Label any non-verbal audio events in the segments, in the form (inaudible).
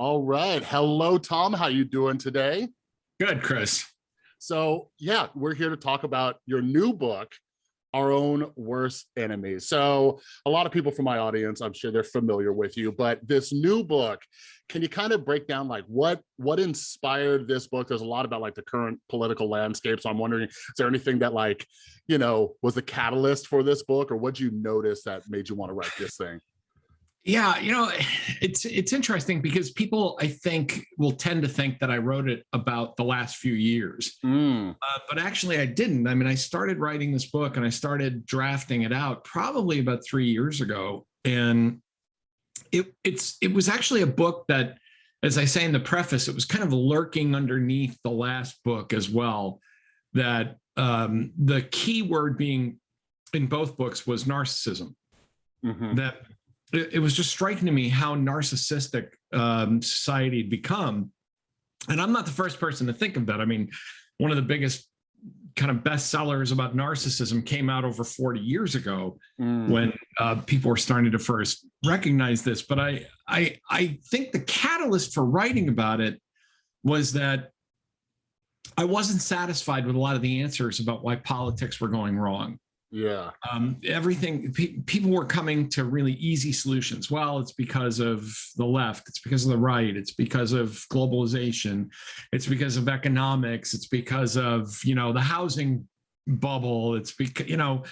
All right. Hello, Tom. How you doing today? Good, Chris. So yeah, we're here to talk about your new book, Our Own Worst Enemies. So a lot of people from my audience, I'm sure they're familiar with you, but this new book, can you kind of break down like what what inspired this book? There's a lot about like the current political landscape. So I'm wondering, is there anything that like, you know, was the catalyst for this book or what you notice that made you want to write this thing? Yeah, you know, (sighs) it's it's interesting because people I think will tend to think that I wrote it about the last few years, mm. uh, but actually I didn't. I mean, I started writing this book and I started drafting it out probably about three years ago, and it it's it was actually a book that, as I say in the preface, it was kind of lurking underneath the last book as well. That um, the key word being in both books was narcissism. Mm -hmm. That it, it was just striking to me how narcissistic um, society had become. And I'm not the first person to think of that. I mean, one of the biggest kind of bestsellers about narcissism came out over 40 years ago mm. when uh, people were starting to first recognize this. But I, I, I think the catalyst for writing about it was that I wasn't satisfied with a lot of the answers about why politics were going wrong. Yeah. Um, everything, pe people were coming to really easy solutions. Well, it's because of the left. It's because of the right. It's because of globalization. It's because of economics. It's because of, you know, the housing bubble. It's because, you know,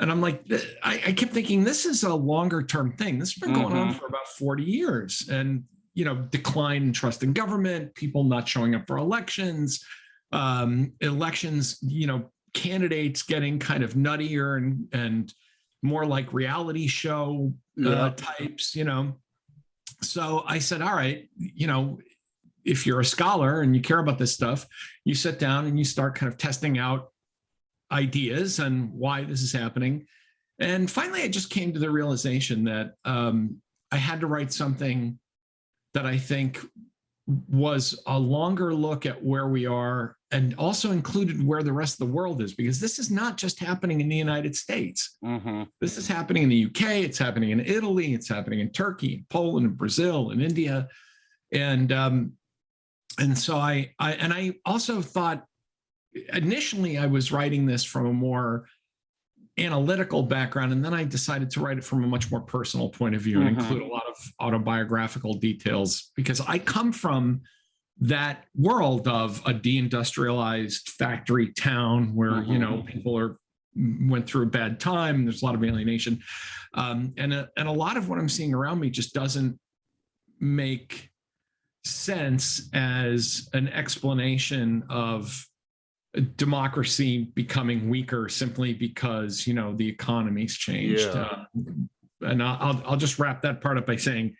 and I'm like, I, I kept thinking this is a longer term thing. This has been going mm -hmm. on mm-hmm. for about 40 years. And, you know, decline in trust in government, people not showing up for elections, um, elections, you know, candidates getting kind of nuttier and and more like reality show uh, yeah. types, you know. So I said, all right, you know, if you're a scholar and you care about this stuff, you sit down and you start kind of testing out ideas and why this is happening. And finally, I just came to the realization that um, I had to write something that I think was a longer look at where we are and also included where the rest of the world is, because this is not just happening in the United States. Mm -hmm. This is happening in the UK, it's happening in Italy, it's happening in Turkey, Poland, and Brazil, and India. And um, and so I, I and I also thought initially I was writing this from a more analytical background, and then I decided to write it from a much more personal point of view mm -hmm. and include a lot of autobiographical details because I come from that world of a deindustrialized factory town where mm -hmm. you know mm-hmm. people are went through a bad time there's a lot of alienation um, and a, and a lot of what i'm seeing around me just doesn't make sense as an explanation of democracy becoming weaker simply because you know the economy's changed yeah. uh, and I'll, I'll just wrap that part up by saying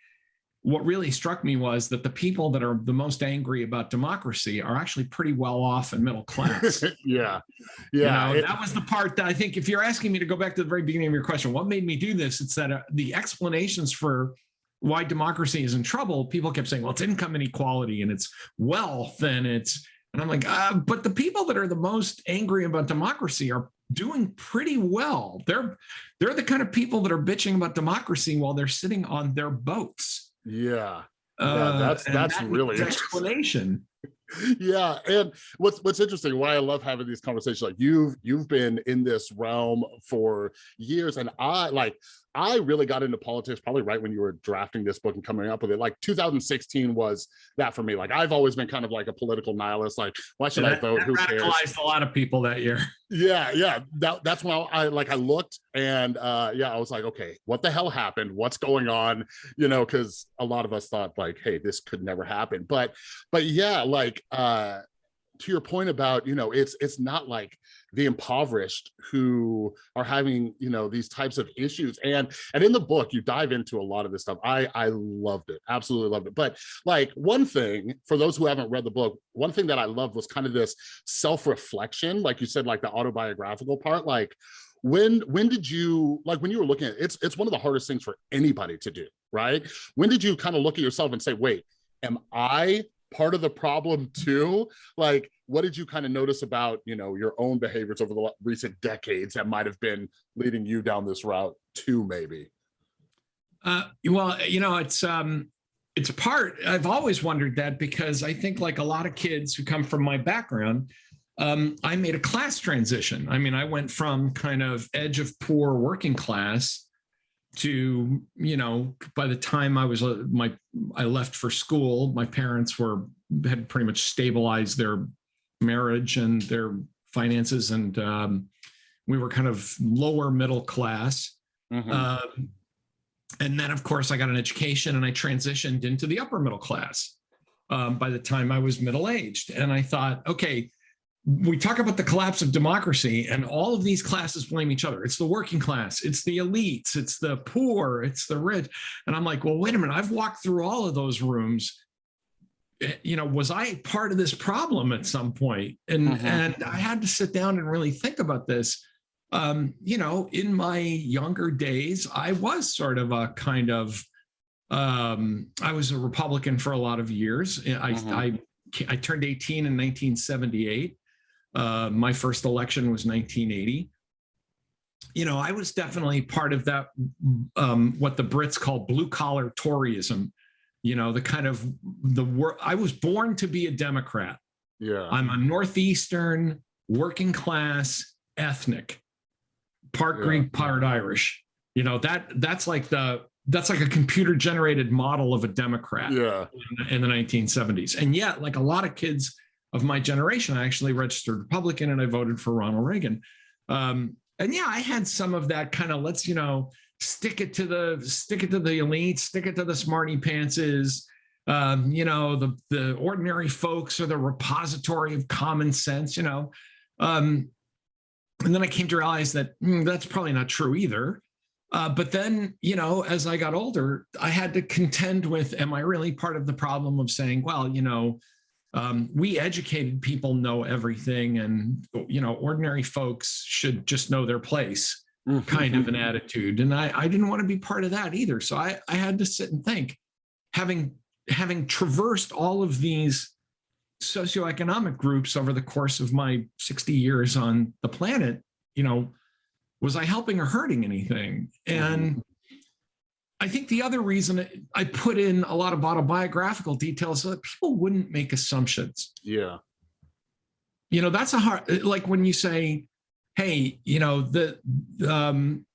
what really struck me was that the people that are the most angry about democracy are actually pretty well off and middle class. yeah. (laughs) Yeah. You know, it, that was the part that I think if you're asking me to go back to the very beginning of your question, what made me do this? It's that uh, the explanations for why democracy is in trouble, people kept saying, well, it's income inequality and it's wealth and it's, and I'm like, uh, but the people that are the most angry about democracy are doing pretty well. They're, they're the kind of people that are bitching about democracy while they're sitting on their boats yeah. Yeah, uh, that's that's that really explanation. (laughs) yeah, and what's what's interesting, why I love having these conversations, like you've you've been in this realm for years, and I like I really got into politics probably right when you were drafting this book and coming up with it. Like 2016 was that for me. Like I've always been kind of like a political nihilist. Like, why should yeah, I vote? Who cares? a lot of people that year. (laughs) Yeah, yeah. That, that's when I like I looked and uh yeah, I was like, okay, what the hell happened? What's going on? You know, because a lot of us thought like, hey, this could never happen. But but yeah, like uh to your point about, you know, it's it's not like the impoverished who are having, you know, these types of issues. And and in the book, you dive into a lot of this stuff. I I loved it, absolutely loved it. But like one thing for those who haven't read the book, one thing that I loved was kind of this self-reflection, like you said, like the autobiographical part, like when when did you like when you were looking at it, it's it's one of the hardest things for anybody to do right when did you kind of look at yourself and say wait am i part of the problem too? Like, what did you kind of notice about, you know, your own behaviors over the recent decades that might have been leading you down this route too, maybe? Uh, well, you know, it's, um, it's part, I've always wondered that because I think like a lot of kids who come from my background, um, I made a class transition. I mean, I went from kind of edge of poor working class to, you know, by the time I was, uh, my, I left for school, my parents were, had pretty much stabilized their marriage and their finances. And um, we were kind of lower middle class. Mhm. Um, and then, of course, I got an education and I transitioned into the upper middle class um, by the time I was middle aged. And I thought, okay, we talk about the collapse of democracy, and all of these classes blame each other. It's the working class, it's the elites, it's the poor, it's the rich. And I'm like, well, wait a minute, I've walked through all of those rooms. You know, was I part of this problem at some point? And Mhm. and I had to sit down and really think about this um, you know, in my younger days, I was sort of a kind of, um, I was a Republican for a lot of years. I, Mhm. I, I turned 18 in 1978. Uh, my first election was 1980. You know, I was definitely part of that, um, what the Brits call blue collar Toryism. You know, the kind of the work. I was born to be a Democrat. Yeah. I'm a Northeastern, working class, ethnic, part Yeah. Greek, part Irish. You know, that that's like the that's like a computer generated model of a Democrat Yeah. in, in the 1970s. And yet, like a lot of kids of my generation, I actually registered Republican and I voted for Ronald Reagan. Um, and yeah, I had some of that kind of let's, you know, stick it to the stick it to the elite, stick it to the smarty pantses. Um, you know, the the ordinary folks are the repository of common sense, you know. Um, and then I came to realize that mm, that's probably not true either. Uh, but then, you know, as I got older, I had to contend with, am I really part of the problem of saying, well, you know, um, we educated people know everything and, you know, ordinary folks should just know their place Mm. kind of an (laughs) attitude. And I, I didn't want to be part of that either. So I, I had to sit and think, having, having traversed all of these socioeconomic groups over the course of my 60 years on the planet, you know, was I helping or hurting anything? And mm-hmm. I think the other reason I put in a lot of autobiographical details so that people wouldn't make assumptions. Yeah. You know, that's a hard, like when you say, hey, you know, the, um,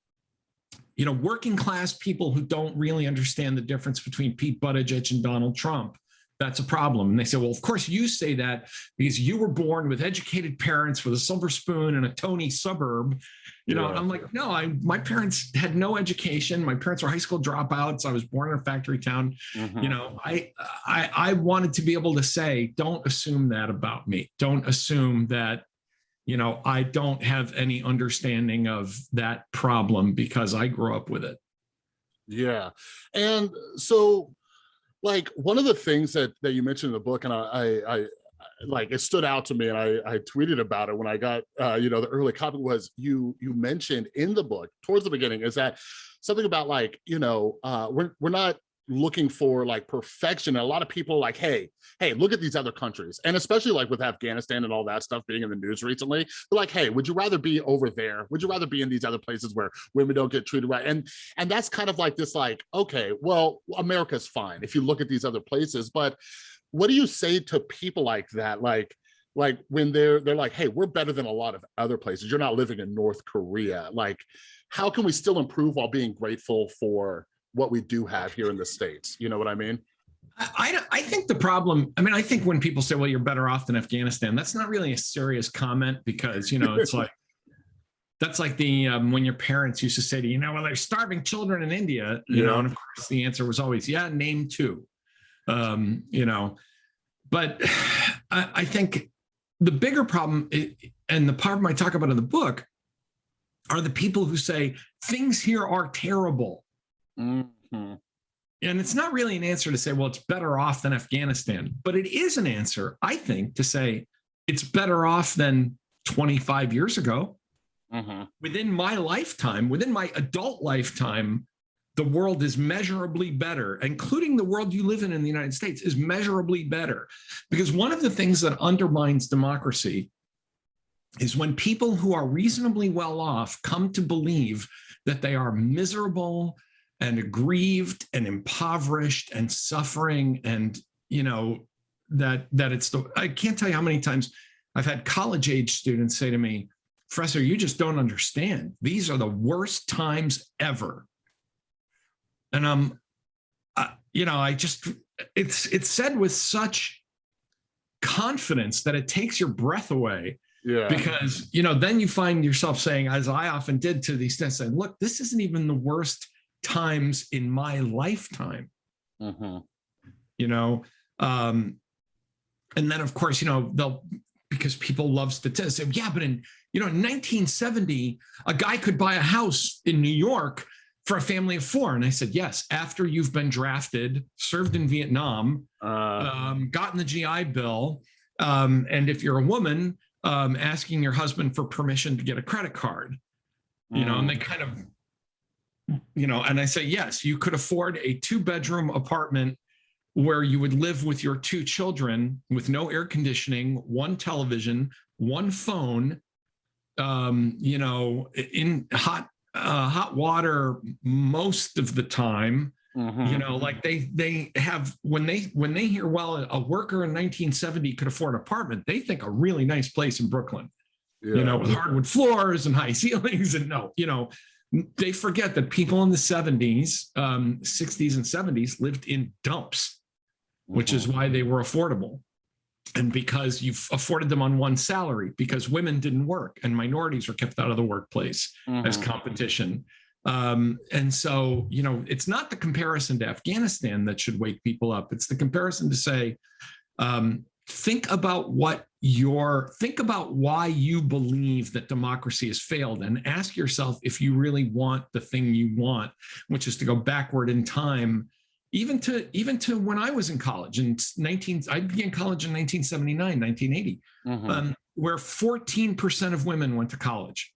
you know, working class people who don't really understand the difference between Pete Buttigieg and Donald Trump. That's a problem. And they say, well, of course you say that because you were born with educated parents with a silver spoon in a Tony suburb. You know, Yeah. I'm like, no, I my parents had no education. My parents were high school dropouts. I was born in a factory town. Mhm. You know, I I I wanted to be able to say, don't assume that about me. Don't assume that you know, I don't have any understanding of that problem because I grew up with it. Yeah. And so like one of the things that that you mentioned in the book and I I, I like it stood out to me and I, I tweeted about it when I got uh, you know the early copy was you you mentioned in the book towards the beginning is that something about like you know uh, we're we're not looking for like perfection and a lot of people like hey hey look at these other countries. And especially like with Afghanistan and all that stuff being in the news recently they're like hey would you rather be over there? Would you rather be in these other places where women don't get treated right? And and that's kind of like this like okay well America's fine if you look at these other places. But what do you say to people like that? Like like when they're they're like hey we're better than a lot of other places. You're not living in north korea. Like how can we still improve while being grateful for what we do have here in the states. You know what i mean? I, I, think the problem, I mean, I think when people say, well, you're better off than Afghanistan, that's not really a serious comment because, you know, it's (laughs) like, that's like the, um, when your parents used to say to you, know, well, there's starving children in India, you know, and of course the answer was always, yeah, name two, um, you know, but (sighs) I, I think the bigger problem, and the problem I talk about in the book are the people who say things here are terrible. Mhm. And it's not really an answer to say, well, it's better off than Afghanistan, but it is an answer, I think, to say it's better off than 25 years ago. Mhm. Within my lifetime, within my adult lifetime, the world is measurably better, including the world you live in in the United States, is measurably better. Because one of the things that undermines democracy is when people who are reasonably well off come to believe that they are miserable, and aggrieved and impoverished and suffering and you know that that it's the I can't tell you how many times I've had college age students say to me, Professor, you just don't understand. These are the worst times ever. And um, uh, you know, I just it's it's said with such confidence that it takes your breath away Yeah. because you know then you find yourself saying as i often did to these students, saying look this isn't even the worst times in my lifetime. Mhm. you know um and then of course you know they'll because people love statistics yeah but in you know in 1970 a guy could buy a house in new york for a family of four. And i said yes after you've been drafted served in vietnam Uh, um, gotten the GI Bill, um, and if you're a woman, um, asking your husband for permission to get a credit card, you know, and they kind of, you know, and I say, yes, you could afford a two bedroom apartment where you would live with your two children with no air conditioning, one television, one phone, um, you know, in hot, uh, hot water most of the time mhm. you know like they they have when they when they hear well a worker in 1970 could afford an apartment they think a really nice place in brooklyn Yeah. you know with hardwood floors and high (laughs) ceilings and no you know they forget that people in the 70s um 60s and 70s lived in dumps which is why they were affordable and because you've afforded them on one salary because women didn't work and minorities were kept out of the workplace as Mhm. competition. Um, and so, you know, it's not the comparison to Afghanistan that should wake people up. It's the comparison to say, um, think about what your, think about why you believe that democracy has failed and ask yourself if you really want the thing you want, which is to go backward in time. Even to even to when I was in college in 19, I began college in 1979, 1980, Mhm. um, where 14% of women went to college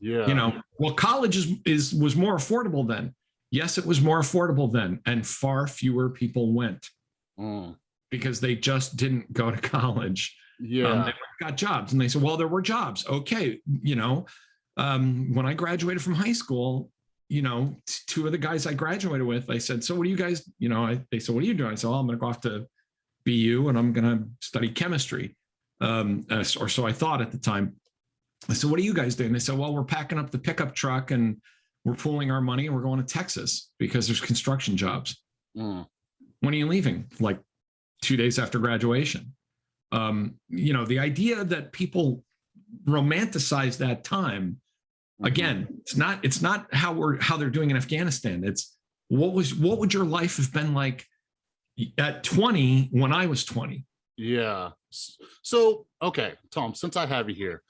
yeah. you know well college is, is was more affordable then yes it was more affordable then and far fewer people went Mm. Because they just didn't go to (laughs) college Yeah. um, they got jobs and they said well there were jobs okay you know um, when i graduated from high school you know two of the guys i graduated with i said so what do you guys you know I, they said what are you doing i said well i'm going to go off to bu and i'm going to study chemistry um, uh, or so i thought at the time I said, what are you guys doing? They said, well, we're packing up the pickup truck and we're pooling our money and we're going to Texas because there's construction jobs. Mm. When are you leaving? Like two days after graduation. Um, you know, the idea that people romanticize that time, Mhm. again, it's not, it's not how we're how they're doing in Afghanistan. It's what was what would your life have been like at 20 when I was 20? Yeah. So, okay, Tom, since I have you here,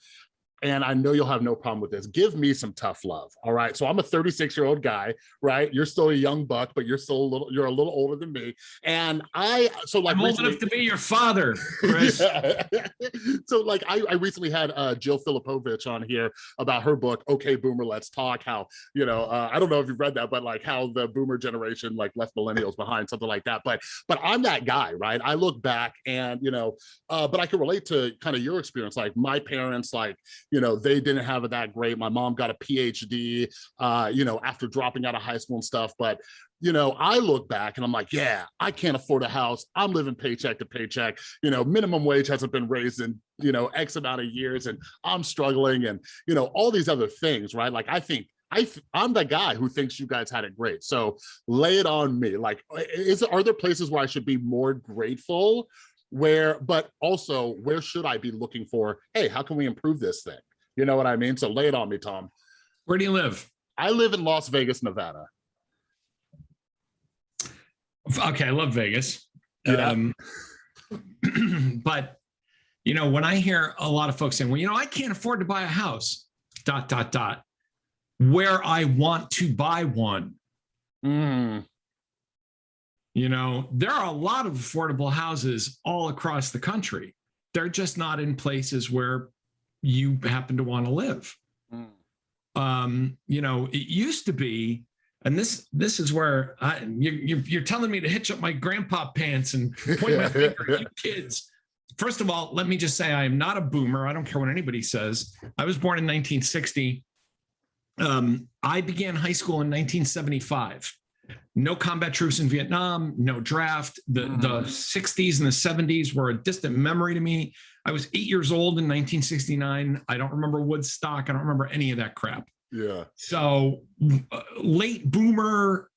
and I know you'll have no problem with this, give me some tough love. All right. So I'm a 36 year old guy, right? You're still a young buck, but you're still a little, you're a little older than me. And I, so like, I'm old enough to be your father. (laughs) Yeah. (laughs) so like I, I recently had uh, Jill Filipovic on here about her book, Okay Boomer, Let's Talk, how, you know, uh, I don't know if you've read that, but like how the boomer generation like left millennials behind, something like that. But but I'm that guy, right? I look back and, you know, uh, but I can relate to kind of your experience. Like my parents, like, you know, they didn't have it that great. My mom got a PhD, uh, you know, after dropping out of high school and stuff. But you know, I look back and I'm like, yeah, I can't afford a house. I'm living paycheck to paycheck. You know, minimum wage hasn't been raised in, you know, X amount of years and I'm struggling and, you know, all these other things, right? Like, I think I I'm the guy who thinks you guys had it great. So lay it on me. Like, is are there places where I should be more grateful? Where, but also, where should I be looking for? Hey, how can we improve this thing? You know what I mean? So lay it on me, Tom. Where do you live? I live in Las Vegas, Nevada. Okay, I love Vegas. Yeah. Um, (clears throat) but you know, when I hear a lot of folks saying, "Well, you know, I can't afford to buy a house," dot dot dot, where I want to buy one. Mm, You know, there are a lot of affordable houses all across the country. They're just not in places where you happen to want to live. mm. um, you know, it used to be, and this this is where I, you, you're, you're telling me to hitch up my grandpa pants and point my finger at you (laughs) kids. First of all, let me just say I am not a boomer. I don't care what anybody says. I was born in 1960. um, I began high school in 1975. No combat troops in Vietnam, no draft. The, Mhm. the 60s and the 70s were a distant memory to me. I was eight years old in 1969. I don't remember Woodstock. I don't remember any of that crap. Yeah. So uh, late boomer,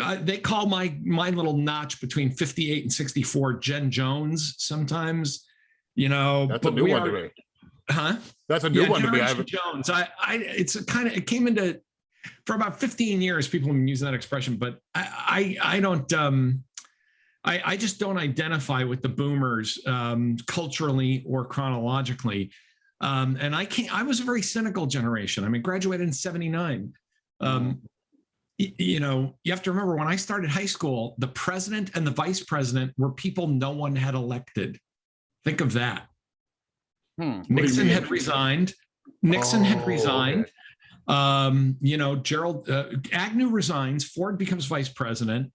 uh, they call my my little notch between 58 and 64 Gen Jones sometimes, you know. That's a new one are- to me. Huh? That's a new yeah, one to me. I haven't. Jones. I, I, it's a kind of, it came into, for about 15 years, people have been using that expression, but I, I, I don't, um, I, I just don't identify with the boomers um, culturally or chronologically. Um, and I can't, I was a very cynical generation. I mean, graduated in 79. Um, y- you know, you have to remember when I started high school, the president and the vice president were people no one had elected. Think of that. Hmm, you Nixon had resigned. Nixon Oh, had resigned. Um, you know, Gerald uh, Agnew resigns. Ford becomes vice president.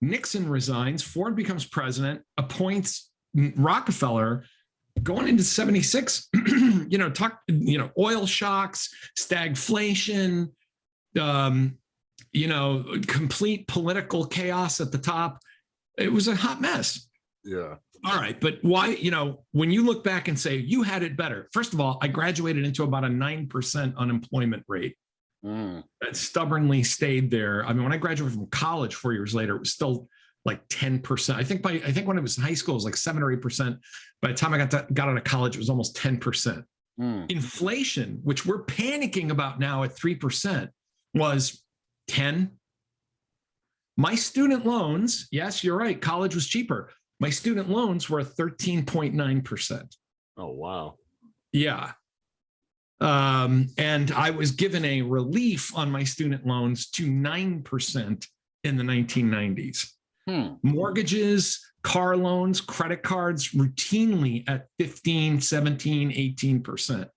Nixon resigns. Ford becomes president. Appoints Rockefeller. Going into '76, (clears throat) you know, talk, you know, oil shocks, stagflation, um, you know, complete political chaos at the top. It was a hot mess. Yeah. All right, but why, you know, when you look back and say you had it better, first of all, I graduated into about a 9% unemployment rate Mm, that stubbornly stayed there. I mean, when I graduated from college four years later, it was still like 10%. I think by I think when it was in high school, it was like seven or eight percent. By the time I got to, got out of college, it was almost 10%. mm, Inflation, which we're panicking about now at 3%, was 10. My student loans, yes, you're right, college was cheaper. My student loans were 13.9%. Oh wow. Yeah. Um, and I was given a relief on my student loans to 9% in the 1990s. Hmm. Mortgages, car loans, credit cards routinely at 15, 17, 18%.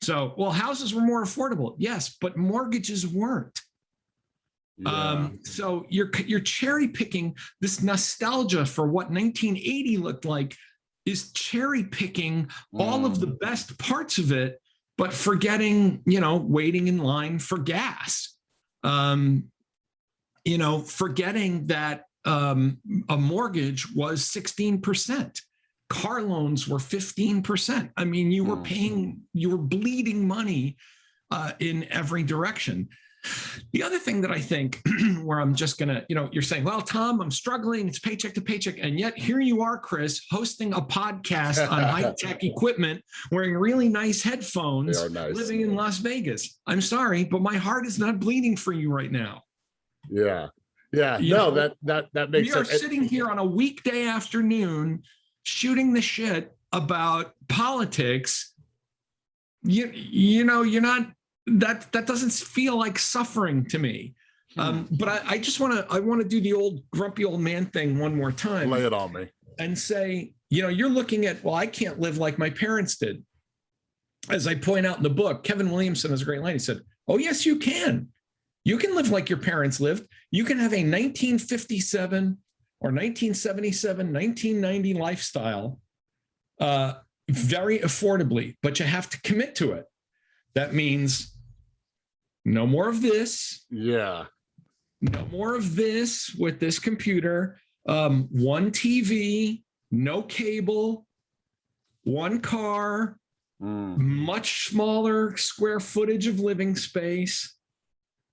So, well, houses were more affordable. Yes, but mortgages weren't. Yeah. Um, so you're you're cherry picking this nostalgia for what 1980 looked like is cherry picking all of the Mm, best parts of it, but forgetting, you know, waiting in line for gas. Um, you know, forgetting that um, a mortgage was 16%. Car loans were 15%. I mean, you were Mm. paying, you were bleeding money uh, in every direction. The other thing that I think (clears throat) where I'm just gonna, you know, you're saying, well, Tom, I'm struggling, it's paycheck to paycheck. And yet here you are, Chris, hosting a podcast on (laughs) high-tech equipment, wearing really nice headphones, nice. living in Las Vegas. I'm sorry, but my heart is not bleeding for you right now. yeah. Yeah. You no, know, that that that makes we are sense. sitting here on a weekday afternoon shooting the shit about politics. You you know, you're not that that doesn't feel like suffering to me. Hmm. Um, but I, I just want to I want to do the old grumpy old man thing one more time Lay it on me. and say, you know, you're looking at, well, I can't live like my parents did. As I point out in the book, Kevin Williamson has a great line. He said, Oh, yes, you can. You can live like your parents lived. You can have a 1957 or 1977, 1990 lifestyle uh, very affordably, but you have to commit to it. That means no more of this, Yeah. no more of this with this computer. Um, one TV, no cable, one car, Mm, much smaller square footage of living space.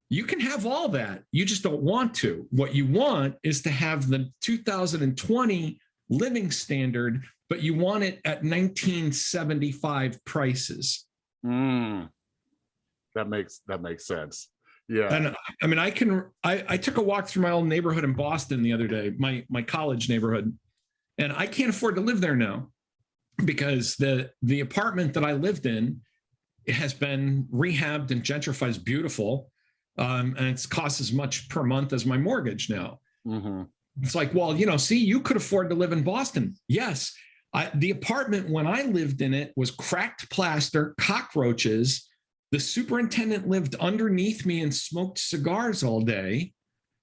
You can have all that. You just don't want to. What you want is to have the 2020 living standard, but you want it at 1975 prices. mm. That makes that makes sense. Yeah. And I mean, I can. I, I took a walk through my old neighborhood in Boston the other day, my my college neighborhood, and I can't afford to live there now because the the apartment that I lived in has been rehabbed and gentrified. Beautiful, um, and it's cost as much per month as my mortgage now. Mhm. It's like, well, you know, see, you could afford to live in Boston. Yes. I, the apartment when I lived in it was cracked plaster, cockroaches. The superintendent lived underneath me and smoked cigars all day.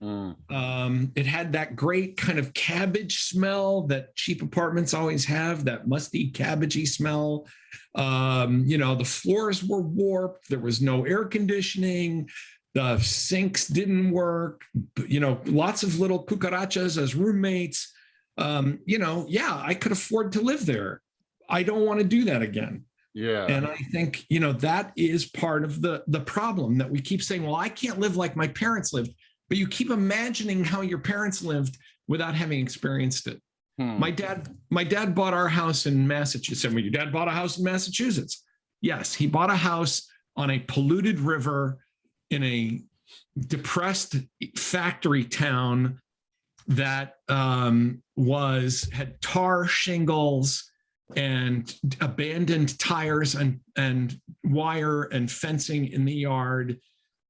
Mm, Um, it had that great kind of cabbage smell that cheap apartments always have, that musty cabbagey smell. Um, you know, the floors were warped, there was no air conditioning, the sinks didn't work, you know, lots of little cucarachas as roommates. Um, you know, yeah, I could afford to live there. I don't want to do that again. Yeah. And I think, you know, that is part of the the problem that we keep saying, well, I can't live like my parents lived, but you keep imagining how your parents lived without having experienced it. Hmm. My dad, my dad bought our house in Massachusetts. Well, your dad bought a house in Massachusetts. Yes, he bought a house on a polluted river in a depressed factory town that um, was had tar shingles and abandoned tires and and wire and fencing in the yard,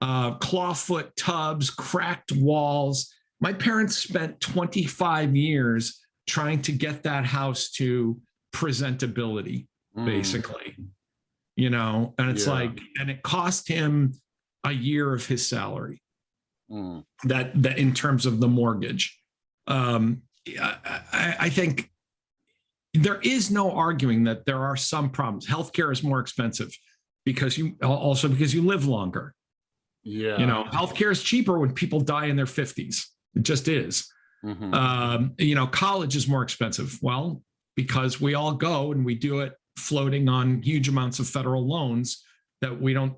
uh, clawfoot tubs, cracked walls. My parents spent 25 years trying to get that house to presentability, Mm, basically. You know, and it's Yeah. like, and it cost him a year of his salary mm, that that in terms of the mortgage um I, I, I think there is no arguing that there are some problems healthcare is more expensive because you also because you live longer yeah. you know healthcare is cheaper when people die in their 50s it just is mhm, um, you know, college is more expensive. Well, because we all go and we do it floating on huge amounts of federal loans that we don't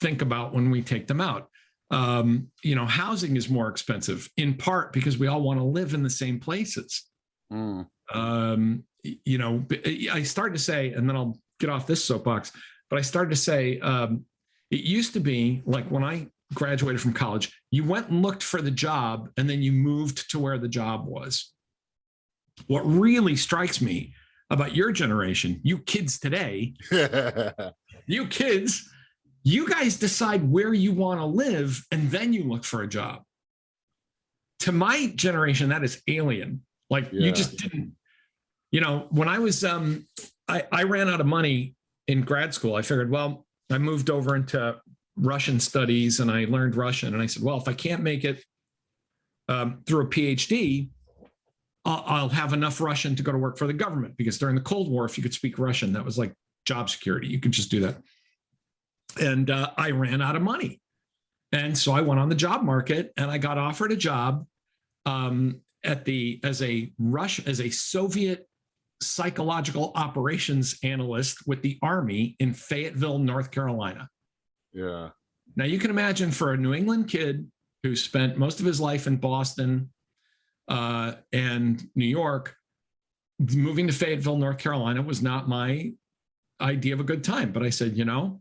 think about when we take them out. Um, you know, housing is more expensive in part because we all want to live in the same places. mm, Um, you know, I started to say, and then I'll get off this soapbox, but I started to say, um, it used to be like when I graduated from college, you went and looked for the job and then you moved to where the job was. What really strikes me about your generation, you kids today, (laughs) you kids, you guys decide where you want to live and then you look for a job. To my generation, that is alien. Like Yeah. you just didn't, you know, when I was, um, I, I ran out of money in grad school. I figured, well, I moved over into Russian studies and I learned Russian. And I said, well, if I can't make it um, through a PhD, I'll, I'll have enough Russian to go to work for the government because during the Cold War, if you could speak Russian, that was like job security. You could just do that. And uh, I ran out of money. And so I went on the job market and I got offered a job um, at the as a Rush as a Soviet psychological operations analyst with the Army in Fayetteville, North Carolina. yeah. Now you can imagine for a New England kid who spent most of his life in Boston uh, and New York, moving to Fayetteville, North Carolina was not my idea of a good time. But I said, you know,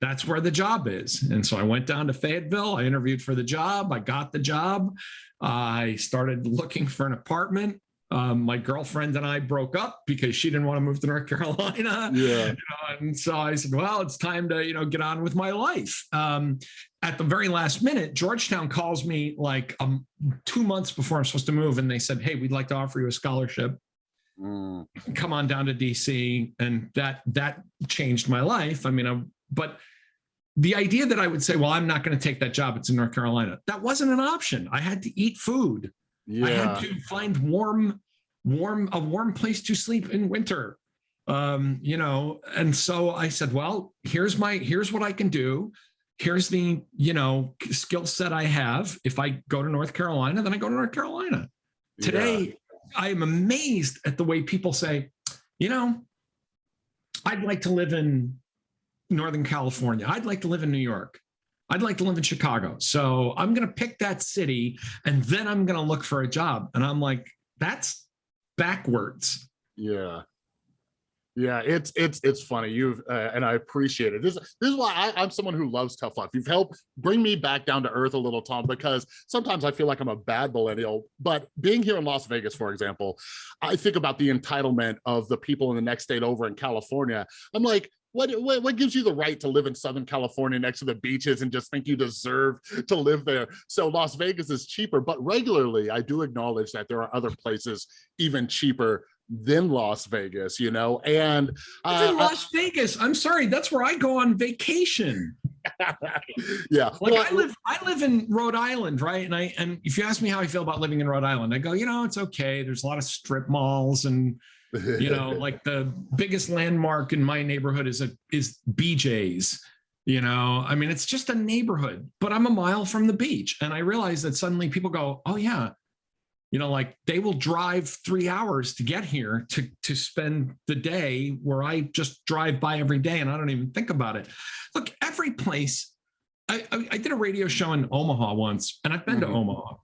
that's where the job is. And so I went down to Fayetteville. I interviewed for the job. I got the job. I started looking for an apartment. Um, my girlfriend and I broke up because she didn't want to move to North (laughs) Carolina Yeah. you know, and so I said, well, it's time to, you know, get on with my life. Um, at the very last minute, Georgetown calls me like um, two months before I'm supposed to move. And they said, hey, we'd like to offer you a scholarship. Mm, Come on down to DC. And that, that changed my life. I mean, I, but the idea that I would say, well, I'm not going to take that job. It's in North Carolina. That wasn't an option. I had to eat food. I had to find warm, warm, a warm place to sleep in winter. Um, you know, and so I said, well, here's my, here's what I can do. Here's the, you know, skill set I have. If I go to North Carolina, then I go to North Carolina. yeah. Today, I am amazed at the way people say, you know, I'd like to live in Northern California. I'd like to live in New York. I'd like to live in Chicago. So I'm going to pick that city and then I'm going to look for a job. And I'm like, that's backwards. Yeah. Yeah, it's it's it's funny. You've uh, and I appreciate it. This this is why I, I'm someone who loves tough life. You've helped bring me back down to earth a little, Tom, because sometimes I feel like I'm a bad millennial. But being here in Las Vegas, for example, I think about the entitlement of the people in the next state over in California. I'm like, what, what what gives you the right to live in Southern California next to the beaches and just think you deserve to live there? So Las Vegas is cheaper, but regularly I do acknowledge that there are other places even cheaper than Las Vegas, you know, and uh, It's in Las Vegas. I'm sorry. That's where I go on vacation. (laughs) yeah. Like Well, I live, I live in Rhode Island, right? And I and if you ask me how I feel about living in Rhode Island, I go, you know, it's okay. There's a lot of strip malls, and you know, (laughs) like the biggest landmark in my neighborhood is a is BJ's. You know, I mean, it's just a neighborhood, but I'm a mile from the beach, and I realize that suddenly people go, oh yeah, you know, like they will drive three hours to get here to to spend the day where I just drive by every day and I don't even think about it. Look, every place. I, I, I did a radio show in Omaha once, and I've been to Mhm. Omaha.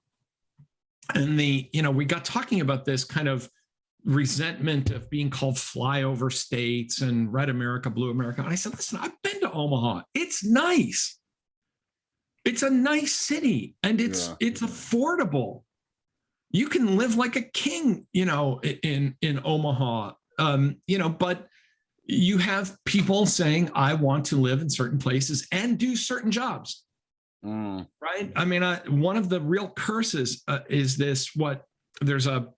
And the, you know, we got talking about this kind of resentment of being called flyover states and red America, blue America. And I said, listen, I've been to Omaha. It's nice. It's a nice city and it's Yeah. it's affordable. You can live like a king, you know, in in Omaha. Um, you know, but you have people saying, I want to live in certain places and do certain jobs Mm, right? I mean, I, one of the real curses uh, is this: what there's a,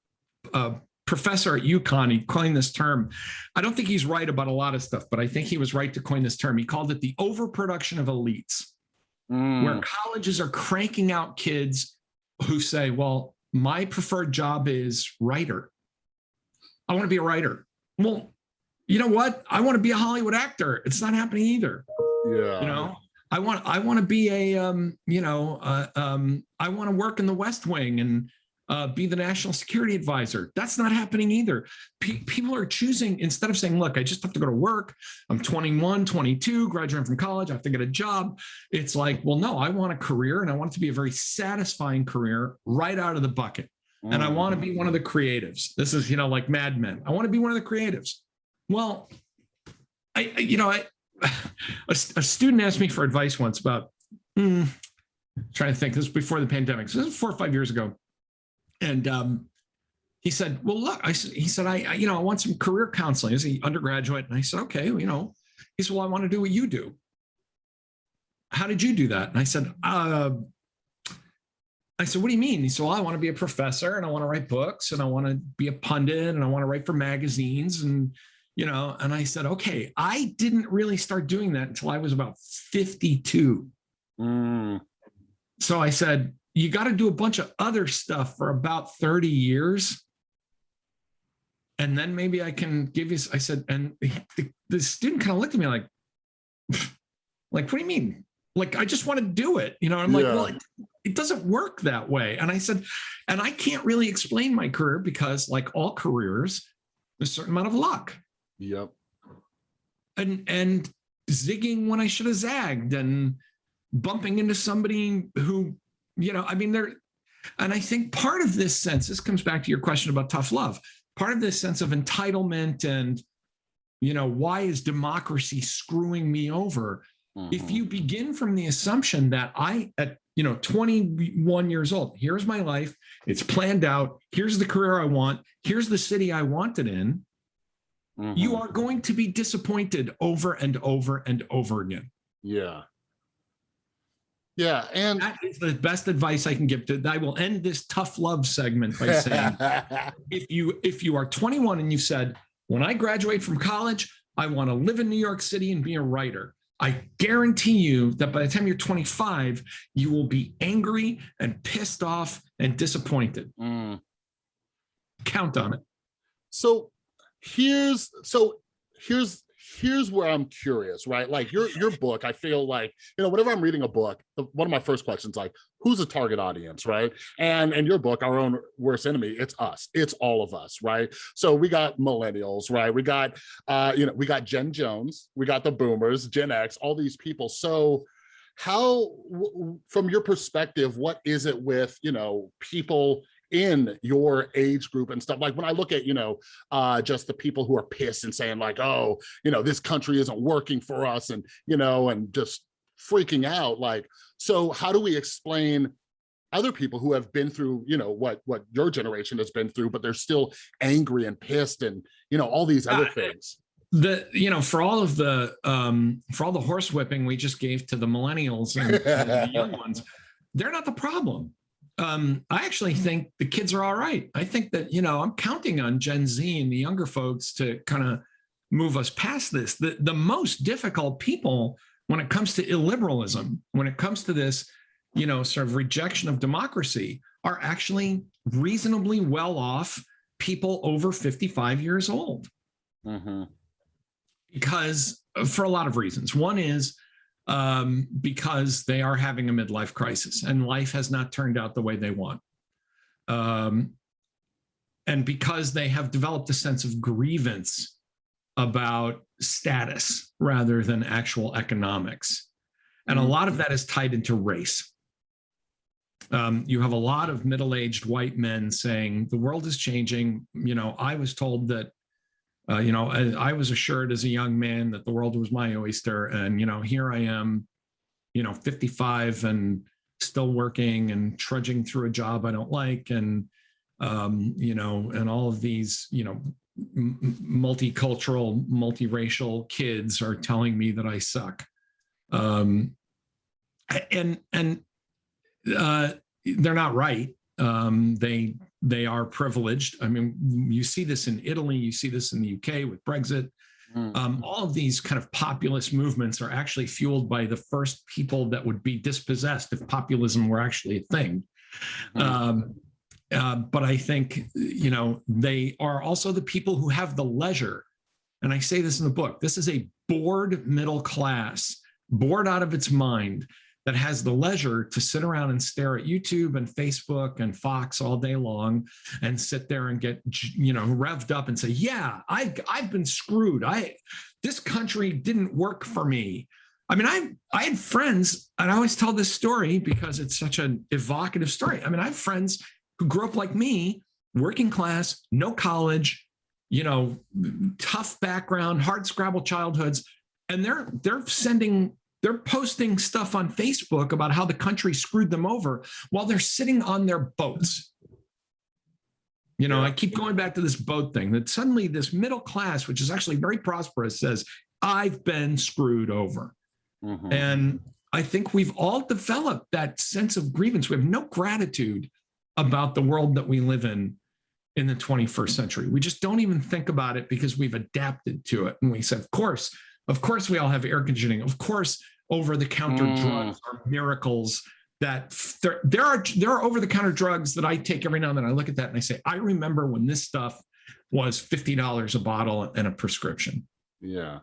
a professor at UConn. He coined this term. I don't think he's right about a lot of stuff, but I think he was right to coin this term. He called it the overproduction of elites, mm, where colleges are cranking out kids who say, "Well, my preferred job is writer. I want to be a writer." Well, you know what? I want to be a Hollywood actor. It's not happening either yeah. you know i want i want to be a um you know uh, um i want to work in the west wing and uh, be the national security advisor that's not happening either Pe- people are choosing instead of saying look i just have to go to work i'm 21 22 graduating from college i have to get a job it's like well no i want a career and i want it to be a very satisfying career right out of the bucket and I Mm. want to be one of the creatives. This is, you know, like Mad Men. I want to be one of the creatives. Well, I, you know, I, (sighs) a, a student asked me for advice once about, hmm, trying to think, this was before the pandemic. So this is four or five years ago. And um, he said, well, look, I, he said, I, I, you know, I want some career counseling as an undergraduate. And I said, okay, well, you know, he said, well, I want to do what you do. How did you do that? And I said, uh, I said, what do you mean? He said, well, I want to be a professor and I want to write books and I want to be a pundit and I want to write for magazines and, you know, and I said, okay, I didn't really start doing that until I was about 52. Mm, So I said, you got to do a bunch of other stuff for about 30 years. And then maybe I can give you, I said, and the, the student kind of looked at me like, (laughs) like, what do you mean? Like, I just want to do it. You know, I'm like, well, it, it doesn't work that way. And I said, and I can't really explain my career because like all careers, there's a certain amount of luck yep. and and zigging when I should have zagged and bumping into somebody who, you know, I mean, there, and I think part of this sense, this comes back to your question about tough love, part of this sense of entitlement and, you know, why is democracy screwing me over? If Mhm. you begin from the assumption that I, at, you know, 21 years old, here's my life, it's planned out, here's the career I want, here's the city I want it in, you Mhm. are going to be disappointed over and over and over again. yeah. Yeah. And That is the best advice I can give to I will end this tough love segment by saying (laughs) if you if you are 21 and you said when I graduate from college I want to live in New York City and be a writer I guarantee you that by the time you're 25 you will be angry and pissed off and disappointed Mm. count on it so here's so here's here's where i'm curious right? Like your your book i feel like you know whenever i'm reading a book one of my first questions like who's the target audience right? And and your book our own worst enemy it's us it's all of us right? So we got millennials right? We got uh you know we got Gen Jones we got the boomers gen x all these people. So how from your perspective what is it with you know people in your age group and stuff. Like when i look at you know uh just the people who are pissed and saying like oh you know this country isn't working for us and you know and just freaking out like so how do we explain other people who have been through you know what what your generation has been through but they're still angry and pissed and you know all these other Uh, things? the you know for all of the um for all the horse whipping we just gave to the millennials and, and the young (laughs) ones they're not the problem um i actually think the kids are all right i think that you know i'm counting on gen z and the younger folks to kind of move us past this the the most difficult people when it comes to illiberalism, when it comes to this, you know, sort of rejection of democracy, are actually reasonably well off people over 55 years old. Mhm. Because uh, for a lot of reasons. One is um, because they are having a midlife crisis and life has not turned out the way they want. Um, and because they have developed a sense of grievance about status rather than actual economics. And a lot of that is tied into race. Um, you have a lot of middle-aged white men saying the world is changing. You know, I was told that, uh, you know, I, I was assured as a young man that the world was my oyster, and you know, here I am, you know, 55 and still working and trudging through a job I don't like, and um, you know, and all of these, you know, multicultural, multiracial kids are telling me that I suck. Um, and and uh, they're not right. Um, they they are privileged. I mean, you see this in Italy, you see this in the UK with Brexit. Mm. Um, all of these kind of populist movements are actually fueled by the first people that would be dispossessed if populism were actually a thing. Mhm. Um, uh, but I think, you know, they are also the people who have the leisure. And I say this in the book this is a bored middle class, bored out of its mind, that has the leisure to sit around and stare at YouTube and Facebook and Fox all day long and sit there and get, you know, revved up and say, yeah, I, I've been screwed. I, this country didn't work for me. I mean, I I had friends, and I always tell this story because it's such an evocative story. I mean, I have friends who grew up like me, working class, no college, you know, tough background, hard scrabble childhoods, and they're they're sending they're posting stuff on Facebook about how the country screwed them over while they're sitting on their boats. You know. I keep going back to this boat thing that suddenly this middle class, which is actually very prosperous, says, I've been screwed over. Mhm. And I think we've all developed that sense of grievance. We have no gratitude about the world that we live in in the 21st century. We just don't even think about it because we've adapted to it. And we said, of course, of course, we all have air conditioning. Of course, over the counter Mm. drugs are miracles that there, there are there are over the counter drugs that I take every now and then. I look at that and I say, I remember when this stuff was $50 a bottle and a prescription Yeah.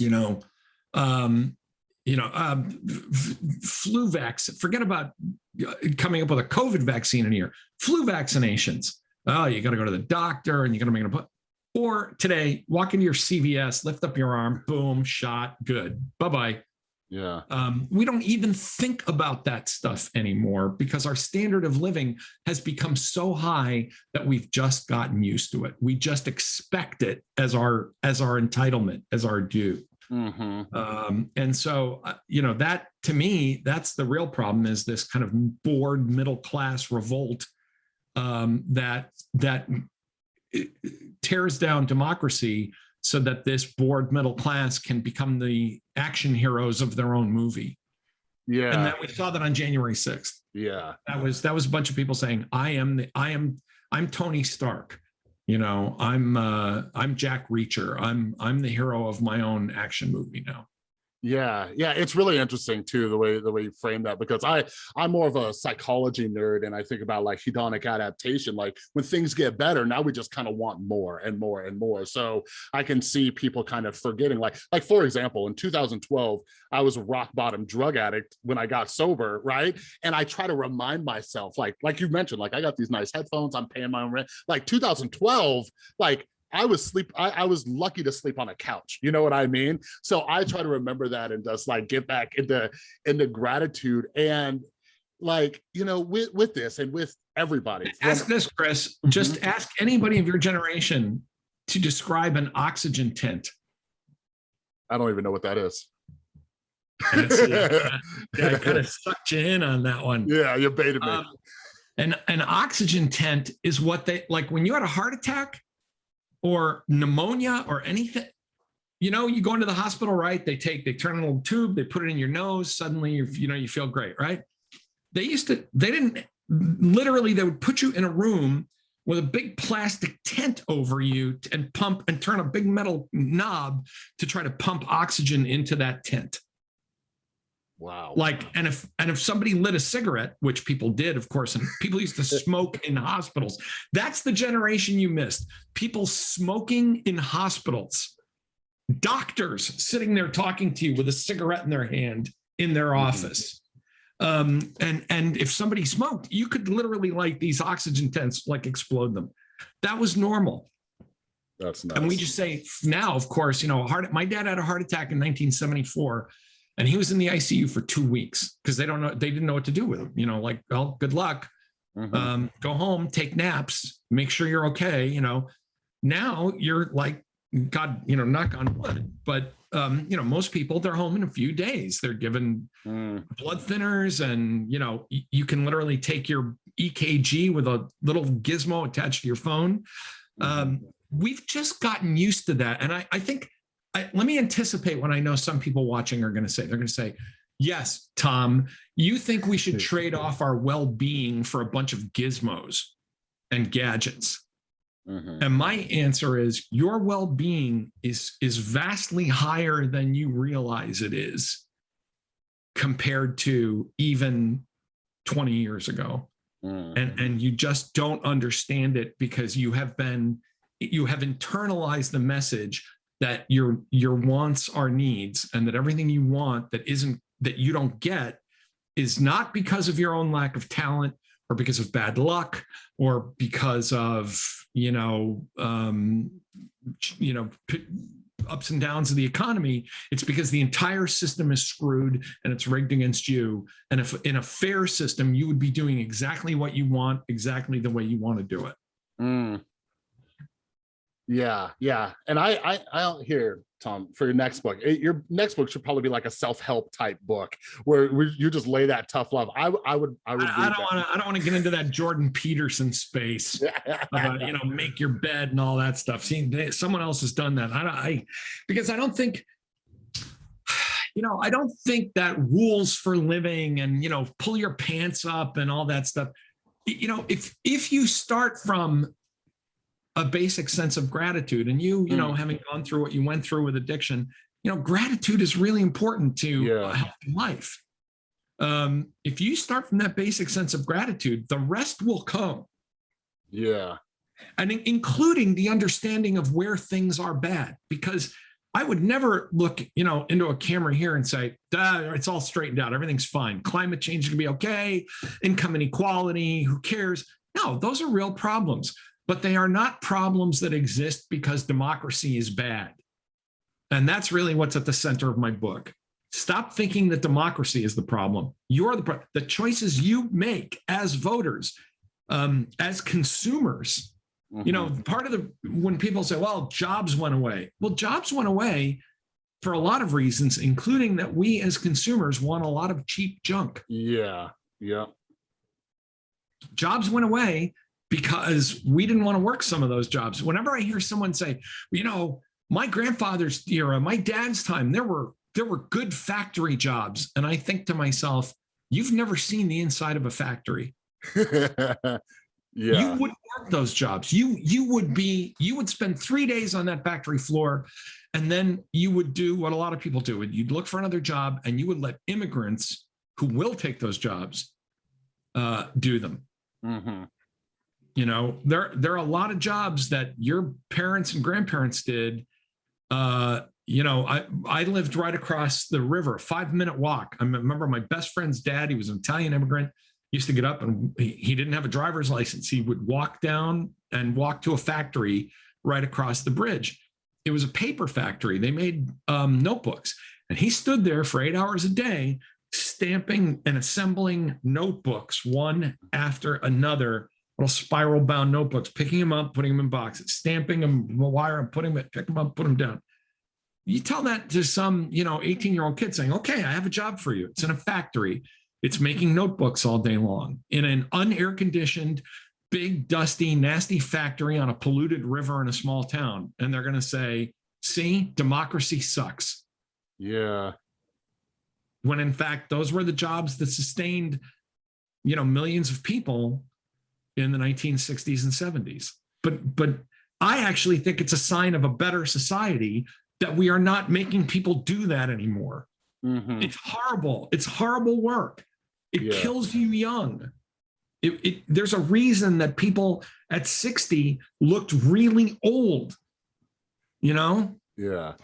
you know um you know um, flu vaccine forget about uh, coming up with a covid vaccine in here flu vaccinations oh you got to go to the doctor and you got to make an appointment or today walk into your cvs lift up your arm boom shot good. Bye-bye. Yeah. um, we don't even think about that stuff anymore because our standard of living has become so high that we've just gotten used to it. We just expect it as our as our entitlement as our due. Hmm um, and so uh, you know that to me that's the real problem is this kind of bored middle class revolt um, that that tears down democracy so that this bored middle class can become the action heroes of their own movie Yeah. and then we saw that on january 6th Yeah. that was that was a bunch of people saying i am the i am i'm tony stark you know i'm uh i'm jack reacher i'm i'm the hero of my own action movie now Yeah, yeah, it's really interesting too the way the way you frame that because I I'm more of a psychology nerd and I think about like hedonic adaptation. Like when things get better, now we just kind of want more and more and more. So I can see people kind of forgetting. Like like for example, in 2012, I was a rock bottom drug addict when I got sober, right? And I try to remind myself, like like you mentioned, like I got these nice headphones, I'm paying my own rent. Like 2012, like I was sleep. I, I was lucky to sleep on a couch. You know what I mean? So I try to remember that and just like get back into into gratitude and like you know with with this and with everybody. ask this chris just ask anybody of your generation to describe an oxygen tent I don't even know what that is. Yeah, (laughs) yeah, i kind of sucked you in on that one yeah, you baited me. Um, an, an oxygen tent is what they like when you had a heart attack or pneumonia or anything. You know, you go into the hospital, right? They take, they turn a little tube, they put it in your nose. Suddenly, you you know, you feel great, right? They used to, they didn't literally, they would put you in a room with a big plastic tent over you and pump and turn a big metal knob to try to pump oxygen into that tent. Wow. Like, and if and if somebody lit a cigarette, which people did, of course, and people used to (laughs) smoke in hospitals, that's the generation you missed. People smoking in hospitals, doctors sitting there talking to you with a cigarette in their hand in their Mhm. office. Um, and and if somebody smoked, you could literally like these oxygen tents, like explode them. That was normal. That's nuts. And we just say now, of course, you know, heart. My dad had a heart attack in 1974, and he was in the ICU for two weeks because they don't know, they didn't know what to do with him. You know, like, well, good luck. Mhm. Um, go home, take naps, make sure you're okay. You know, now you're like, God, you know, knock on wood. But um, you know, most people they're home in a few days. They're given Mm. blood thinners, and you know, y- you can literally take your EKG with a little gizmo attached to your phone um, we've just gotten used to that. And I, I think, I, let me anticipate what I know some people watching are going to say. They're going to say, yes, Tom, you think we should trade off our well being for a bunch of gizmos and gadgets. Mhm. And my answer is your well being is, is vastly higher than you realize it is compared to even 20 years ago Mm. and and you just don't understand it because you have been you have internalized the message that your your wants are needs and that everything you want that isn't that you don't get is not because of your own lack of talent or because of bad luck or because of you know um you know ups and downs of the economy. It's because the entire system is screwed and it's rigged against you. And if in a fair system you would be doing exactly what you want exactly the way you want to do it. Mm. Yeah, yeah. And I, I, I don't hear Tom for your next book. eh, Your next book should probably be like a self-help type book where, where you just lay that tough love. I, I would, I i, would. I read don't want to i don't want to get into that jordan peterson space (laughs) about you know make your bed and all that stuff see they, someone else has done that i don't i because i don't think (sighs) you know i don't think that rules for living and you know pull your pants up and all that stuff you know if if you start from a basic sense of gratitude. And you you know having gone through what you went through with addiction you know gratitude is really important to Yeah. a healthy life. Um if you start from that basic sense of gratitude the rest will come. Yeah. and in- including the understanding of where things are bad because i would never look you know into a camera here and say "Duh, it's all straightened out. Everything's fine. Climate change is going to be okay. Income inequality. Who cares? No those are real problems but they are not problems that exist because democracy is bad. And that's really what's at the center of my book. Stop thinking that democracy is the problem. You're the pro- the choices you make as voters um, as consumers you know Mhm. part of the when people say well jobs went away. Well jobs went away for a lot of reasons including that we as consumers want a lot of cheap junk. Yeah, yeah. jobs went away because we didn't want to work some of those jobs. Whenever i hear someone say you know my grandfather's era my dad's time there were there were good factory jobs. And i think to myself you've never seen the inside of a factory. (laughs) Yeah. you wouldn't work those jobs. You you would be you would spend three days on that factory floor and then you would do what a lot of people do. You'd look for another job and you would let immigrants who will take those jobs uh, do them. Mhm. You know there there are a lot of jobs that your parents and grandparents did. Uh you know i i lived right across the river five minute walk. I remember my best friend's dad he was an italian immigrant used to get up and he, he didn't have a driver's license. He would walk down and walk to a factory right across the bridge. It was a paper factory. They made um, notebooks. And he stood there for eight hours a day stamping and assembling notebooks one after another little spiral bound notebooks, picking them up, putting them in boxes, stamping them, wire them, putting them, pick them up, put them down. You tell that to some, you know, 18 year old kid saying, okay, I have a job for you. It's in a factory. It's making notebooks all day long in an unair conditioned, big, dusty, nasty factory on a polluted river in a small town. And they're going to say, see, democracy sucks. Yeah. When in fact, those were the jobs that sustained, you know, millions of people in the 1960s and 70s. But but I actually think it's a sign of a better society that we are not making people do that anymore. Mhm. It's horrible. It's horrible work. It Yeah. kills you young. It, it, there's a reason that people at 60 looked really old. You know? Yeah.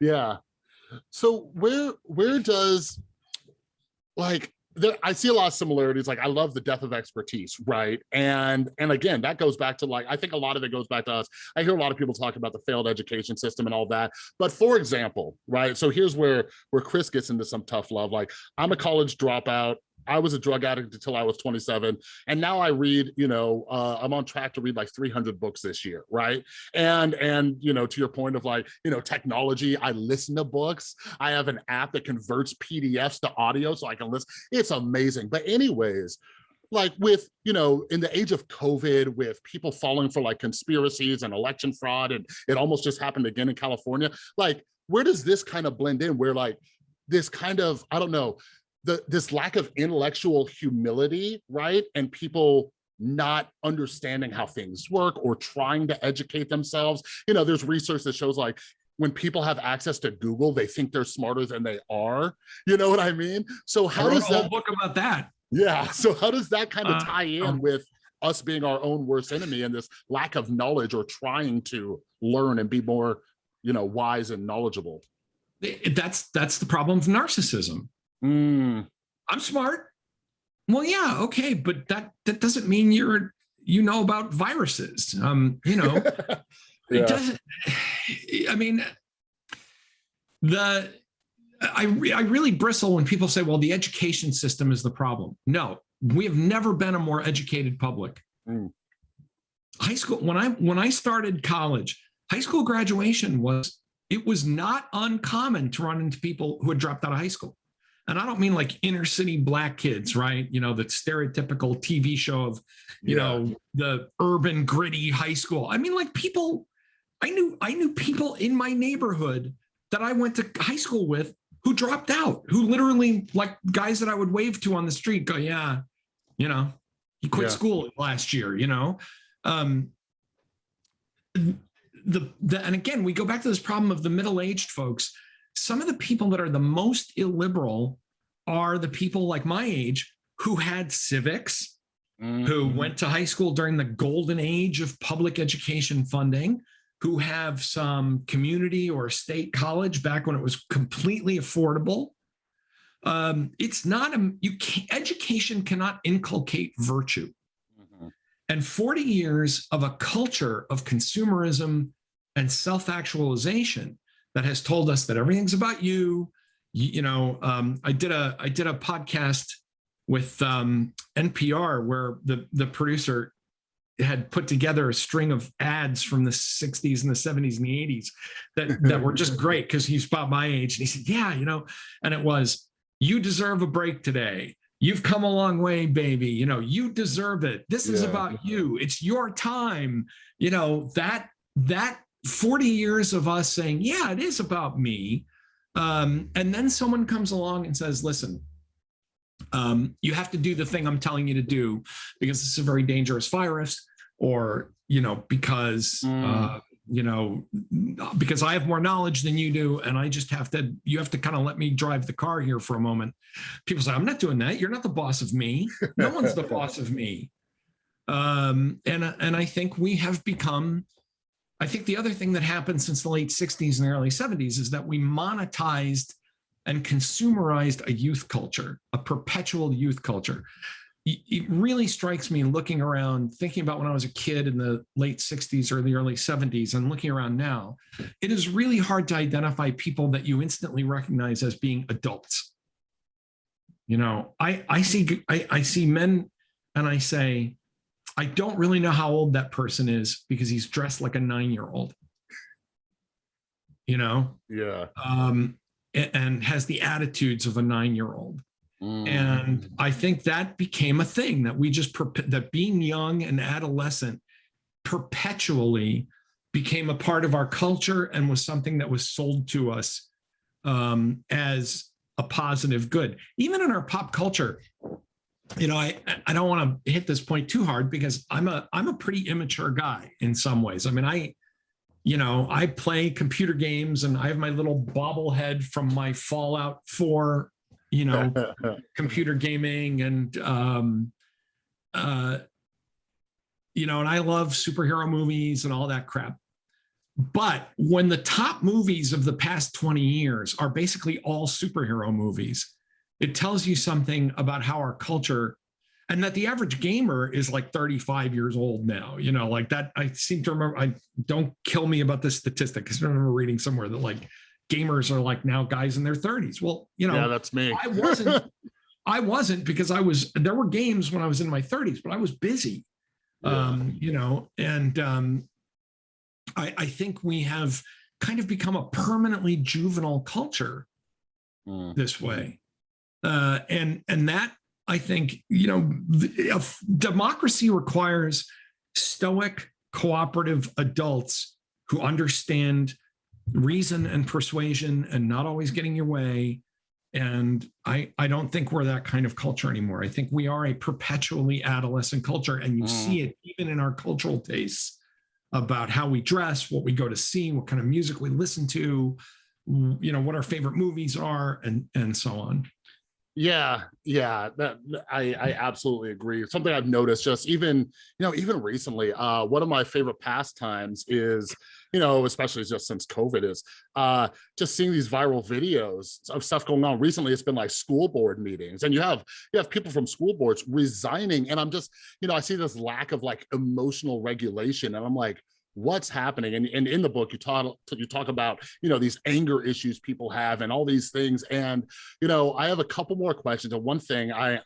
Yeah. So where where does like there I see a lot of similarities. Like I love the death of expertise, right? And and again, that goes back to like I think a lot of it goes back to us. I hear a lot of people talk about the failed education system and all that. But for example, right? So here's where where Chris gets into some tough love. Like I'm a college dropout. I was a drug addict until I was 27. And now I read, you know, uh, I'm on track to read like 300 books this year, right? and and you know to your point of like you know technology i listen to books i have an app that converts pdfs to audio so i can listen it's amazing but anyways like with you know in the age of covid with people falling for like conspiracies and election fraud and it almost just happened again in california like where does this kind of blend in where like this kind of i don't know the this lack of intellectual humility right and people not understanding how things work or trying to educate themselves. You know, there's research that shows like when people have access to Google, they think they're smarter than they are. You know what I mean? So how does that, book about that. yeah. (laughs) So how does that kind of Uh, tie in um, with us being our own worst enemy and this lack of knowledge or trying to learn and be more, you know, wise and knowledgeable? That's that's the problem of narcissism. Mm, I'm smart. Well, yeah, okay, but that that doesn't mean you're you know about viruses. Um, you know, (laughs) Yeah. it doesn't. I mean, the I re- I really bristle when people say, "Well, the education system is the problem." No, we have never been a more educated public. Mm. High school when I when I started college, high school graduation was it was not uncommon to run into people who had dropped out of high school. And I don't mean like inner city black kids, right? You know, the stereotypical TV show of, you Yeah. know, the urban gritty high school. I mean, like people, I knew I knew people in my neighborhood that I went to high school with who dropped out, who literally like guys that I would wave to on the street go, yeah, you know, he quit Yeah. school last year, you know. Um the, the and again, we go back to this problem of the middle-aged folks. Some of the people that are the most illiberal are the people like my age who had civics, who Mhm. went to high school during the golden age of public education funding, who have some community or state college back when it was completely affordable. Um, it's not a you can education cannot inculcate virtue. Mhm. And 40 years of a culture of consumerism and self-actualization that has told us that everything's about you. You, you know, um, I did a I did a podcast with um, NPR where the the producer had put together a string of ads from the 60s and the 70s and the 80s that (laughs) that were just great because he's about my age and he said yeah you know and it was you deserve a break today. You've come a long way baby. You know you deserve it. This is about you. It's your time. You know that that 40 years of us saying yeah it is about me. Um, and then someone comes along and says listen um, you have to do the thing i'm telling you to do because this is a very dangerous virus or you know because Mm. uh, you know because i have more knowledge than you do and i just have to you have to kind of let me drive the car here for a moment. People say i'm not doing that. You're not the boss of me. No one's the (laughs) boss of me. Um, and and i think we have become i think the other thing that happened since the late 60s and early 70s is that we monetized and consumerized a youth culture a perpetual youth culture it it really strikes me looking around, thinking about when I was a kid in the late 60s or the early 70s, and looking around now, it is really hard to identify people that you instantly recognize as being adults. You know, I, I see I, I see men and I say, I don't really know how old that person is because he's dressed like a nine-year-old. You know, Yeah. um, and has the attitudes of a nine-year-old Mm. and i think that became a thing that we just that being young and adolescent perpetually became a part of our culture and was something that was sold to us um, as a positive good even in our pop culture you know, I I don't want to hit this point too hard because I'm a I'm a pretty immature guy in some ways. I mean, I you know, I play computer games and I have my little bobblehead from my Fallout 4, you know, (laughs) computer gaming and um uh you know, and I love superhero movies and all that crap. But when the top movies of the past 20 years are basically all superhero movies, it tells you something about how our culture and that the average gamer is like 35 years old now you know like that i seem to remember i don't kill me about this statistic because i remember reading somewhere that like gamers are like now guys in their 30s well you know yeah, that's me. i wasn't (laughs) i wasn't because i was there were games when i was in my 30s but i was busy Yeah. um you know and um i i think we have kind of become a permanently juvenile culture Mm. this way. Uh, and and that I think you know democracy requires stoic, cooperative adults who understand reason and persuasion and not always getting your way. And I I don't think we're that kind of culture anymore. I think we are a perpetually adolescent culture, and you Mm. see it even in our cultural tastes about how we dress, what we go to see, what kind of music we listen to, you know what our favorite movies are and and so on Yeah, yeah, that I I absolutely agree. Something I've noticed just even, you know, even recently, uh one of my favorite pastimes is, you know, especially just since COVID is uh just seeing these viral videos of stuff going on. Recently it's been like school board meetings and you have you have people from school boards resigning and I'm just, you know, I see this lack of like emotional regulation and I'm like what's happening. And, and in the book you talk you talk about you know these anger issues people have and all these things. And you know i have a couple more questions. And one thing i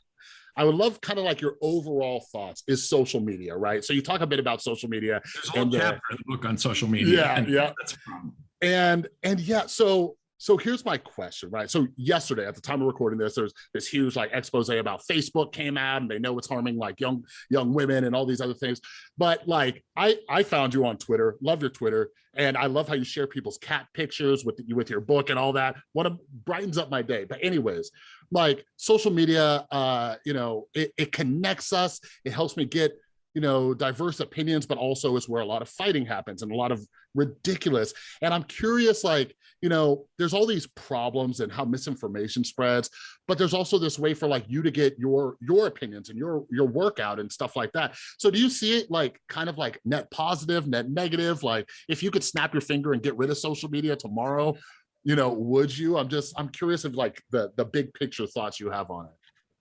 i would love kind of like your overall thoughts is social media right? So you talk a bit about social media there's a whole And, uh, chapter in the book on social media. Yeah, and yeah. that's a problem. And and yeah so so here's my question right? So yesterday at the time of recording this there's this huge like expose about facebook came out and they know it's harming like young young women and all these other things. But like i i found you on twitter love your twitter and i love how you share people's cat pictures with you with your book and all that. What a, brightens up my day. But anyways like social media uh you know it, it connects us. It helps me get you know diverse opinions but also is where a lot of fighting happens and a lot of ridiculous. And i'm curious like you know there's all these problems and how misinformation spreads but there's also this way for like you to get your your opinions and your your workout and stuff like that. So do you see it like kind of like net positive net negative? Like if you could snap your finger and get rid of social media tomorrow you know would you? I'm just i'm curious of like the the big picture thoughts you have on it.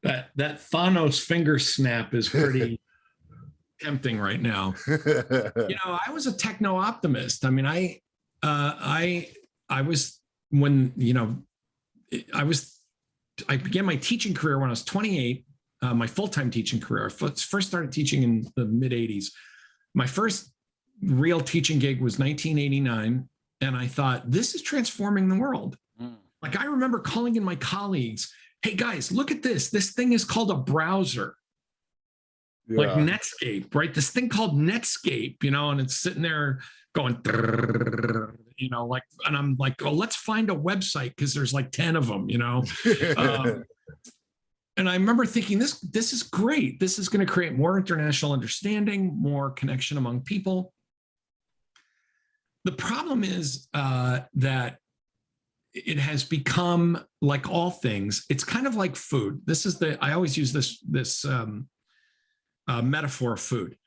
that that thanos finger snap is pretty (laughs) tempting right now. You (laughs) know i was a techno optimist. I mean i uh i i was when you know i was i began my teaching career when i was 28 uh, my full-time teaching career. I first started teaching in the mid 80s my first real teaching gig was 1989 and i thought this is transforming the world. Mm. like i remember calling in my colleagues hey guys look at this. This thing is called a browser like Netscape, right? This thing called Netscape, you know, and it's sitting there going, you know, like, and I'm like, oh, let's find a website because there's like 10 of them, you know. Um, and I remember thinking, this, this is great. This is going to create more international understanding, more connection among people. The problem is uh, that it has become like all things. It's kind of like food. This is the I always use this this um, uh, metaphor of food.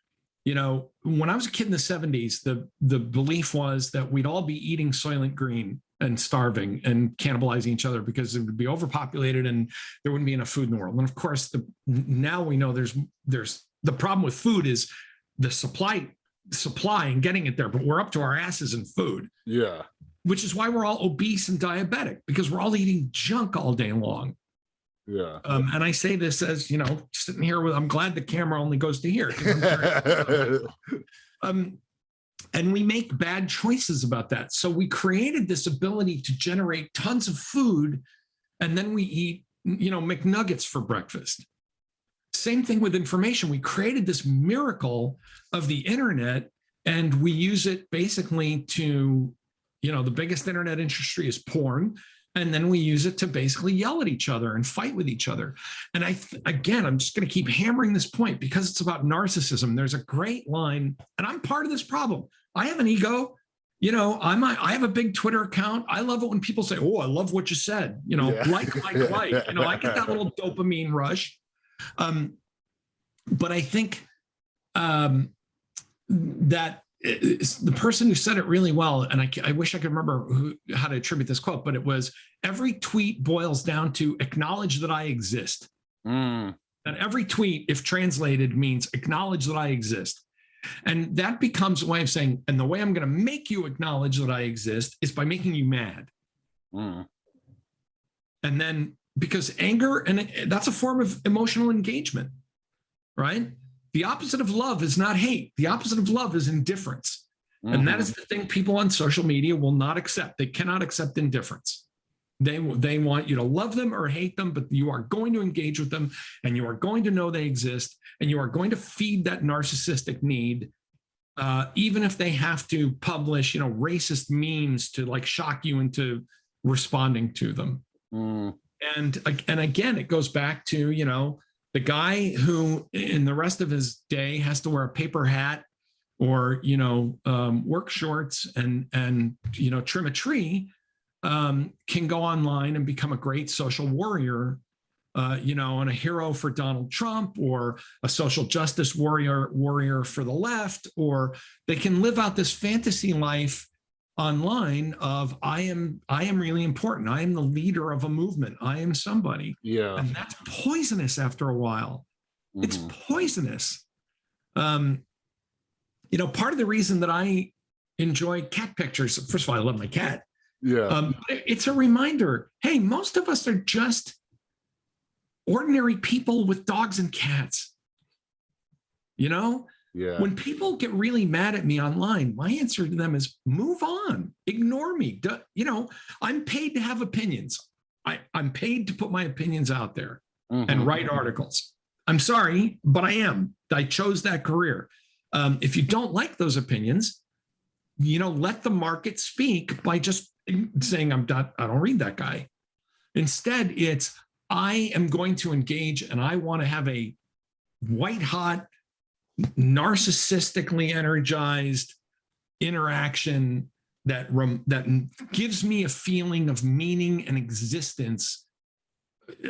You know, when I was a kid in the 70s, the the belief was that we'd all be eating Soylent Green and starving and cannibalizing each other because it would be overpopulated and there wouldn't be enough food in the world. And of course, the now we know there's there's the problem with food is the supply supply and getting it there, but we're up to our asses in food, yeah which is why we're all obese and diabetic because we're all eating junk all day long. Yeah Um, and I say this as you know, sitting here with I'm glad the camera only goes to here. (laughs) Um, and we make bad choices about that. So we created this ability to generate tons of food, and then we eat, you know, McNuggets for breakfast. Same thing with information. We created this miracle of the internet, and we use it basically to, you know, the biggest internet industry is porn. And then we use it to basically yell at each other and fight with each other. And i again i'm just going to keep hammering this point because it's about narcissism. There's a great line and i'm part of this problem. I have an ego. You know i'm a, i have a big twitter account. I love it when people say oh i love what you said. You know yeah. like like like. You know i get that little (laughs) dopamine rush. Um but i think um that the person who said it really well, and I, I wish I could remember who, how to attribute this quote, but it was every tweet boils down to acknowledge that I exist. Mm. And every tweet, if translated, means acknowledge that I exist. And that becomes a way of saying, and the way I'm going to make you acknowledge that I exist is by making you mad. Mm. And then because anger, and that's a form of emotional engagement, right? The opposite of love is not hate. The opposite of love is indifference. Mm-hmm. And that is mm-hmm. the thing people on social media will not accept. They cannot accept indifference. They, they want you to love them or hate them, but you are going to engage with them and you are going to know they exist and you are going to feed that narcissistic need, uh, even if they have to publish, you know, racist memes to like shock you into responding to them. Mm. And, and again, it goes back to, you know, the guy who in the rest of his day has to wear a paper hat or you know um, work shorts and and you know trim a tree um, can go online and become a great social warrior uh, you know and a hero for donald trump or a social justice warrior warrior for the left or they can live out this fantasy life online of I am I am really important. I am the leader of a movement. I am somebody. Yeah. And that's poisonous after a while. Mm-hmm. It's poisonous. Um, you know, part of the reason that I enjoy cat pictures, first of all, I love my cat. Yeah. Um, it's a reminder, hey, most of us are just ordinary people with dogs and cats. You know, yeah. When people get really mad at me online, my answer to them is move on, ignore me. You know, I'm paid to have opinions. I, I'm paid to put my opinions out there mm-hmm. and write articles. I'm sorry, but I am. I chose that career. Um, if you don't like those opinions, you know, let the market speak by just saying, I'm done. I don't read that guy. Instead, it's I am going to engage and I want to have a white hot narcissistically energized interaction that that gives me a feeling of meaning and existence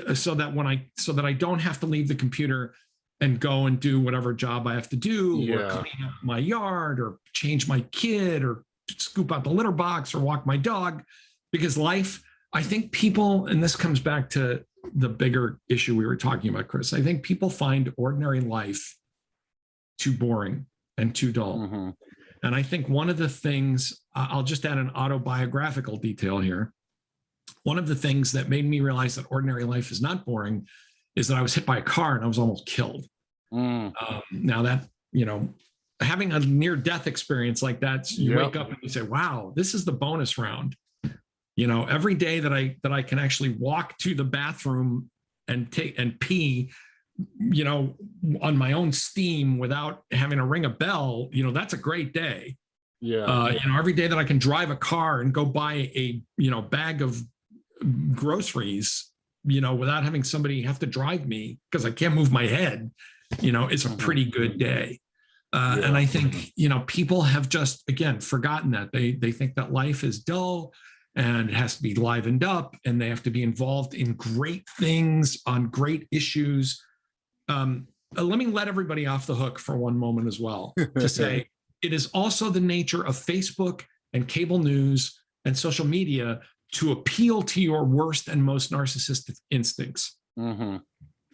uh, so that when I so that I don't have to leave the computer and go and do whatever job I have to do yeah. or clean up my yard or change my kid or scoop out the litter box or walk my dog because life I think people and this comes back to the bigger issue we were talking about Chris I think people find ordinary life too boring and too dull. Mm-hmm. And I think one of the things, I'll just add an autobiographical detail here. One of the things that made me realize that ordinary life is not boring is that I was hit by a car and I was almost killed. Mm. Um, now that, you know, having a near death experience like that, you yep. wake up and you say, wow, this is the bonus round. You know, every day that I that I can actually walk to the bathroom and take and pee you know, on my own steam without having to ring a bell, you know, that's a great day. Yeah. Uh, you know, every day that I can drive a car and go buy a, you know, bag of groceries, you know, without having somebody have to drive me because I can't move my head, you know, it's a mm-hmm. pretty good day. Uh, yeah. And I think, you know, people have just, again, forgotten that they, they think that life is dull and it has to be livened up and they have to be involved in great things on great issues um, uh, let me let everybody off the hook for one moment as well (laughs) to say it is also the nature of Facebook and cable news and social media to appeal to your worst and most narcissistic instincts. Mm-hmm.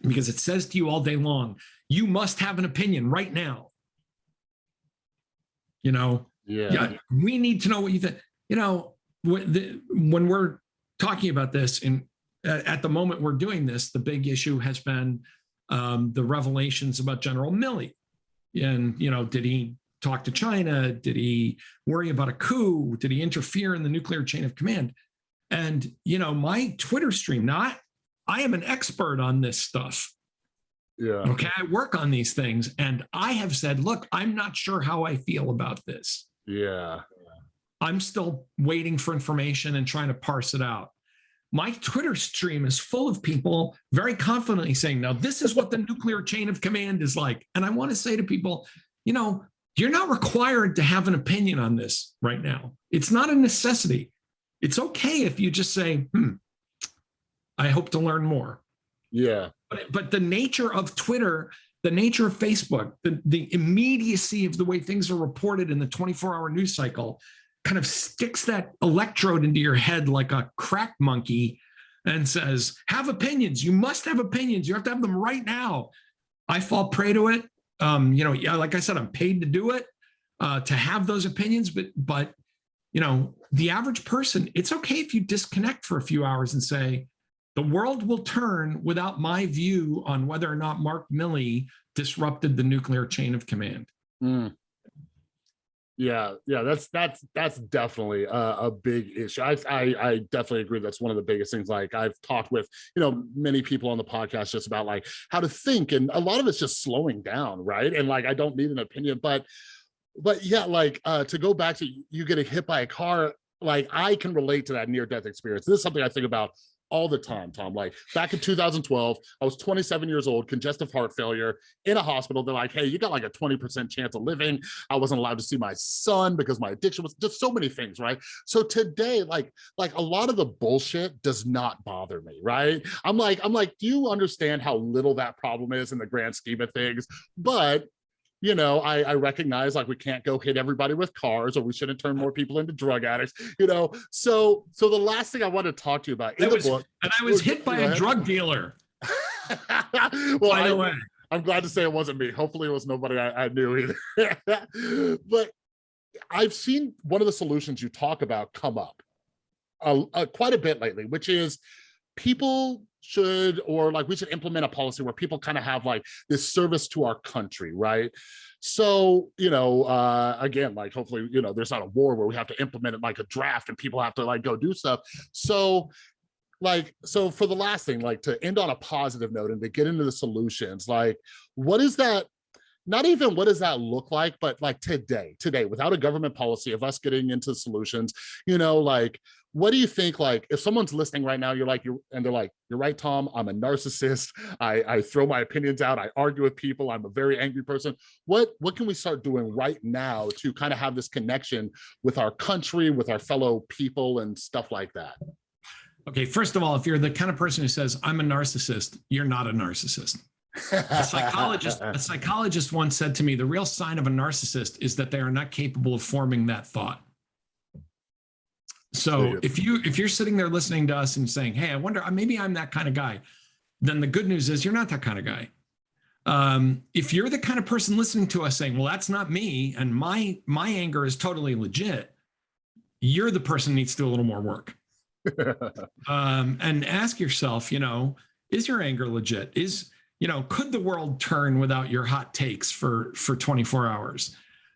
Because it says to you all day long, you must have an opinion right now. You know, yeah, yeah we need to know what you think. You know, when, when we're talking about this, and at the moment we're doing this, the big issue has been um, the revelations about General Milley. And, you know, did he talk to China? Did he worry about a coup? Did he interfere in the nuclear chain of command? And, you know, my Twitter stream, now I, I am an expert on this stuff. Yeah. Okay. I work on these things. And I have said, look, I'm not sure how I feel about this. Yeah. I'm still waiting for information and trying to parse it out. My Twitter stream is full of people very confidently saying, now this is what the nuclear chain of command is like. And I want to say to people, you know, you're not required to have an opinion on this right now. It's not a necessity. It's okay if you just say, hmm, I hope to learn more. Yeah. But, but the nature of Twitter, the nature of Facebook, the, the immediacy of the way things are reported in the 24 hour news cycle kind of sticks that electrode into your head like a crack monkey and says, have opinions. You must have opinions. You have to have them right now. I fall prey to it. Um, you know, yeah, like I said, I'm paid to do it, uh, to have those opinions, but, but, you know, the average person, it's okay if you disconnect for a few hours and say, the world will turn without my view on whether or not Mark Milley disrupted the nuclear chain of command. Mm. Yeah, yeah, that's that's that's definitely a, a big issue. I, I, I definitely agree. That's one of the biggest things. Like I've talked with you know many people on the podcast just about like how to think, and a lot of it's just slowing down, right? And like I don't need an opinion, but but yeah, like uh, to go back to you getting hit by a car, like I can relate to that near death experience. This is something I think about all the time, Tom. Like back in 2012, I was 27 years old, congestive heart failure in a hospital. They're like, hey, you got like a 20% chance of living. I wasn't allowed to see my son because my addiction was just so many things, right? So today, like, like a lot of the bullshit does not bother me, right? I'm like, I'm like, do you understand how little that problem is in the grand scheme of things? But you know, I, I recognize like we can't go hit everybody with cars or we shouldn't turn more people into drug addicts, you know. So so the last thing I want to talk to you about in the was, book. And I was hit by a drug dealer. (laughs) well, by the way. I'm glad to say it wasn't me. Hopefully it was nobody I, I knew either. (laughs) but I've seen one of the solutions you talk about come up uh, uh, quite a bit lately, which is people should or like we should implement a policy where people kind of have like this service to our country right? So you know uh again like hopefully you know there's not a war where we have to implement it like a draft and people have to like go do stuff. So like so for the last thing like to end on a positive note and to get into the solutions like what is that not even what does that look like but like today today without a government policy of us getting into solutions you know like what do you think like if someone's listening right now you're like you and they're like you're right tom i'm a narcissist. I i throw my opinions out. I argue with people. I'm a very angry person. What what can we start doing right now to kind of have this connection with our country with our fellow people and stuff like that? Okay first of all if you're the kind of person who says i'm a narcissist you're not a narcissist. A psychologist a (laughs) psychologist once said to me the real sign of a narcissist is that they are not capable of forming that thought so if you if you're sitting there listening to us and saying, "Hey, I wonder uh, maybe I'm that kind of guy," then the good news is you're not that kind of guy. Um, if you're the kind of person listening to us saying, "Well, that's not me," and my my anger is totally legit, you're the person needs to do a little more work. (laughs) um, and ask yourself, you know, is your anger legit? Is you know, could the world turn without your hot takes for for 24 hours?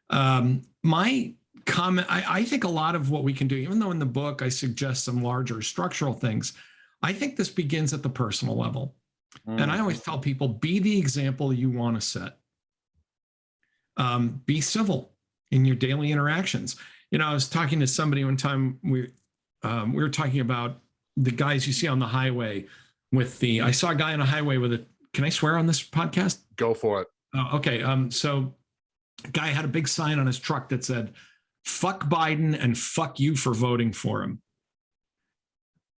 Um, my comment. I, I think a lot of what we can do, even though in the book I suggest some larger structural things, I think this begins at the personal level. Mm. And I always tell people, be the example you want to set. Um, be civil in your daily interactions. You know, I was talking to somebody one time, we, um, we were talking about the guys you see on the highway with the, I saw a guy on a highway with a, can I swear on this podcast? Go for it. Oh, okay. Um, so guy had a big sign on his truck that said, fuck Biden and fuck you for voting for him.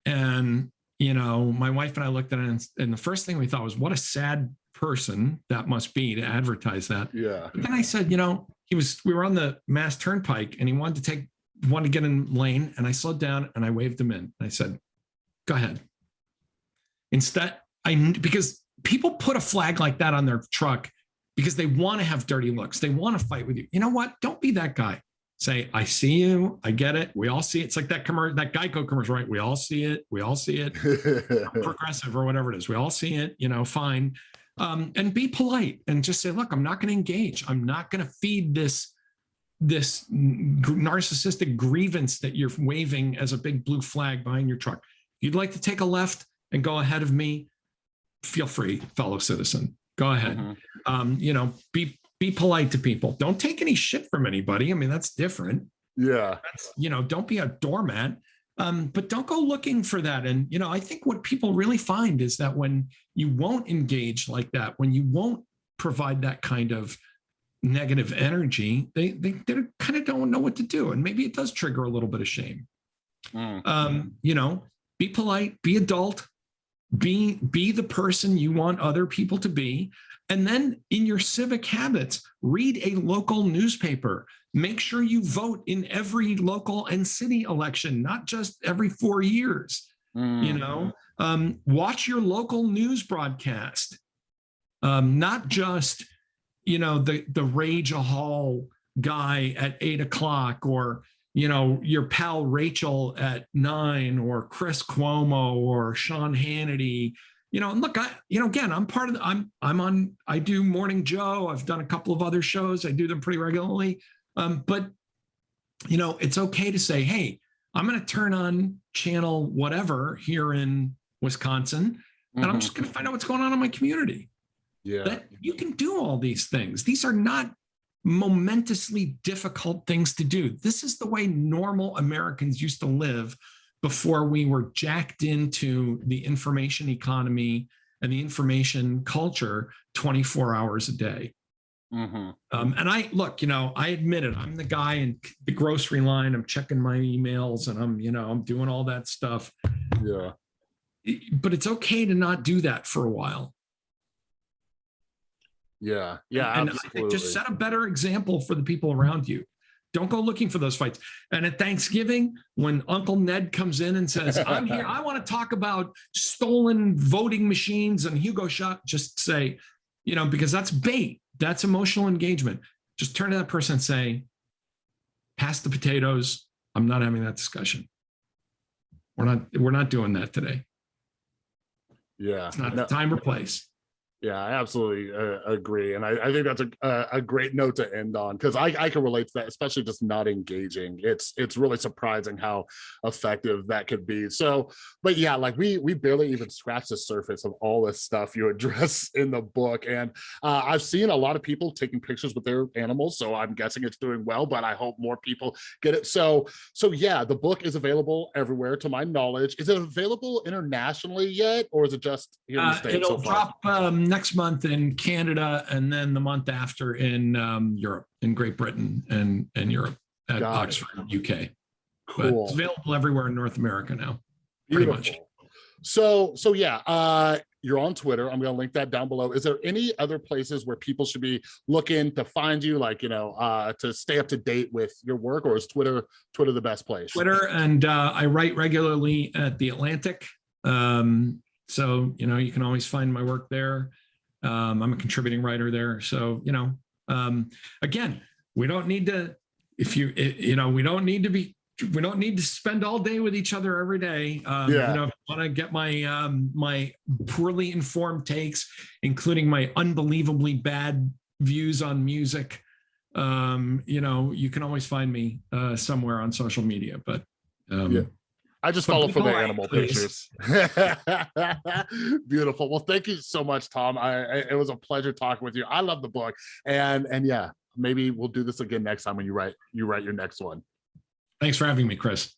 And, you know, my wife and I looked at it and, and the first thing we thought was, what a sad person that must be to advertise that. Yeah. But then I said, you know, he was, we were on the Mass Turnpike and he wanted to take, wanted to get in lane and I slowed down and I waved him in. I said, go ahead. Instead, I, because people put a flag like that on their truck because they want to have dirty looks. They want to fight with you. You know what? Don't be that guy say, I see you, I get it. We all see it. It's like that commercial, that Geico commercial, right? We all see it. We all see it. (laughs) progressive or whatever it is. We all see it, you know, fine. Um, and be polite and just say, look, I'm not going to engage. I'm not going to feed this, this narcissistic grievance that you're waving as a big blue flag behind your truck. You'd like to take a left and go ahead of me, feel free, fellow citizen. Go ahead. Mm -hmm. um, you know, be be polite to people. Don't take any shit from anybody. I mean, that's different. Yeah. That's, you know, don't be a doormat. Um, but don't go looking for that. And, you know, I think what people really find is that when you won't engage like that, when you won't provide that kind of negative energy, they, they, they kind of don't know what to do. And maybe it does trigger a little bit of shame. Mm. Um, you know, be polite, be adult, be, be the person you want other people to be. And then in your civic habits, read a local newspaper. Make sure you vote in every local and city election, not just every four years. You Mm. know, um, watch your local news broadcast, um, not just, you know, the the rage a hall guy at eight o'clock or you know your pal Rachel at nine or Chris Cuomo or Sean Hannity you know, and look, I, you know, again, I'm part of the, I'm, I'm on, I do Morning Joe. I've done a couple of other shows. I do them pretty regularly. Um, but, you know, it's okay to say, hey, I'm going to turn on channel whatever here in Wisconsin, and I'm just going to find out what's going on in my community. Yeah. That you can do all these things. These are not momentously difficult things to do. This is the way normal Americans used to live before we were jacked into the information economy and the information culture 24 hours a day. Mhm. Um, and I look, you know, I admit it. I'm the guy in the grocery line. I'm checking my emails and I'm, you know, I'm doing all that stuff. Yeah. But it's okay to not do that for a while. Yeah. Yeah. and I absolutely. think just set a better example for the people around you. Don't go looking for those fights. And at Thanksgiving, when Uncle Ned comes in and says, I'm here, I want to talk about stolen voting machines and Hugo Chávez, just say, you know, because that's bait, that's emotional engagement. Just turn to that person and say, pass the potatoes. I'm not having that discussion. We're not, we're not doing that today. yeah. It's not No- the time or place. Yeah, I absolutely uh, agree, and I, I think that's a a, a great note to end on because I, I can relate to that, especially just not engaging. It's it's really surprising how effective that could be. So, but yeah, like we we barely even scratched the surface of all this stuff you (laughs) address in the book, and uh, I've seen a lot of people taking pictures with their animals, so I'm guessing it's doing well. But I hope more people get it. So so yeah, the book is available everywhere, to my knowledge. Is it available internationally yet, or is it just here in the Uh, states it'll so far? drop um, next month in Canada and then the month after in um, Europe, in Great Britain and, and Europe at Got it. Oxford, UK. But Cool. it's available everywhere in North America now. pretty much. So, so yeah, uh, you're on Twitter. I'm going to link that down below. Is there any other places where people should be looking to find you, like, you know, uh, to stay up to date with your work or is Twitter, Twitter the best place? Twitter and uh, I write regularly at The Atlantic. Um, so, you know, you can always find my work there. Um, I'm a contributing writer there. So, you know, um, again, we don't need to, if you, i- you know, we don't need to be, we don't need to spend all day with each other every day. Um, Yeah. You know, if you want to get my, um, my poorly informed takes, including my unbelievably bad views on music, um, you know, you can always find me uh, somewhere on social media, but um, Yeah. I just follow for the animal please. pictures. (laughs) Beautiful. Well, thank you so much, Tom. I, I it was a pleasure talking with you. I love the book, and and yeah, maybe we'll do this again next time when you write you write your next one. thanks for having me, Chris.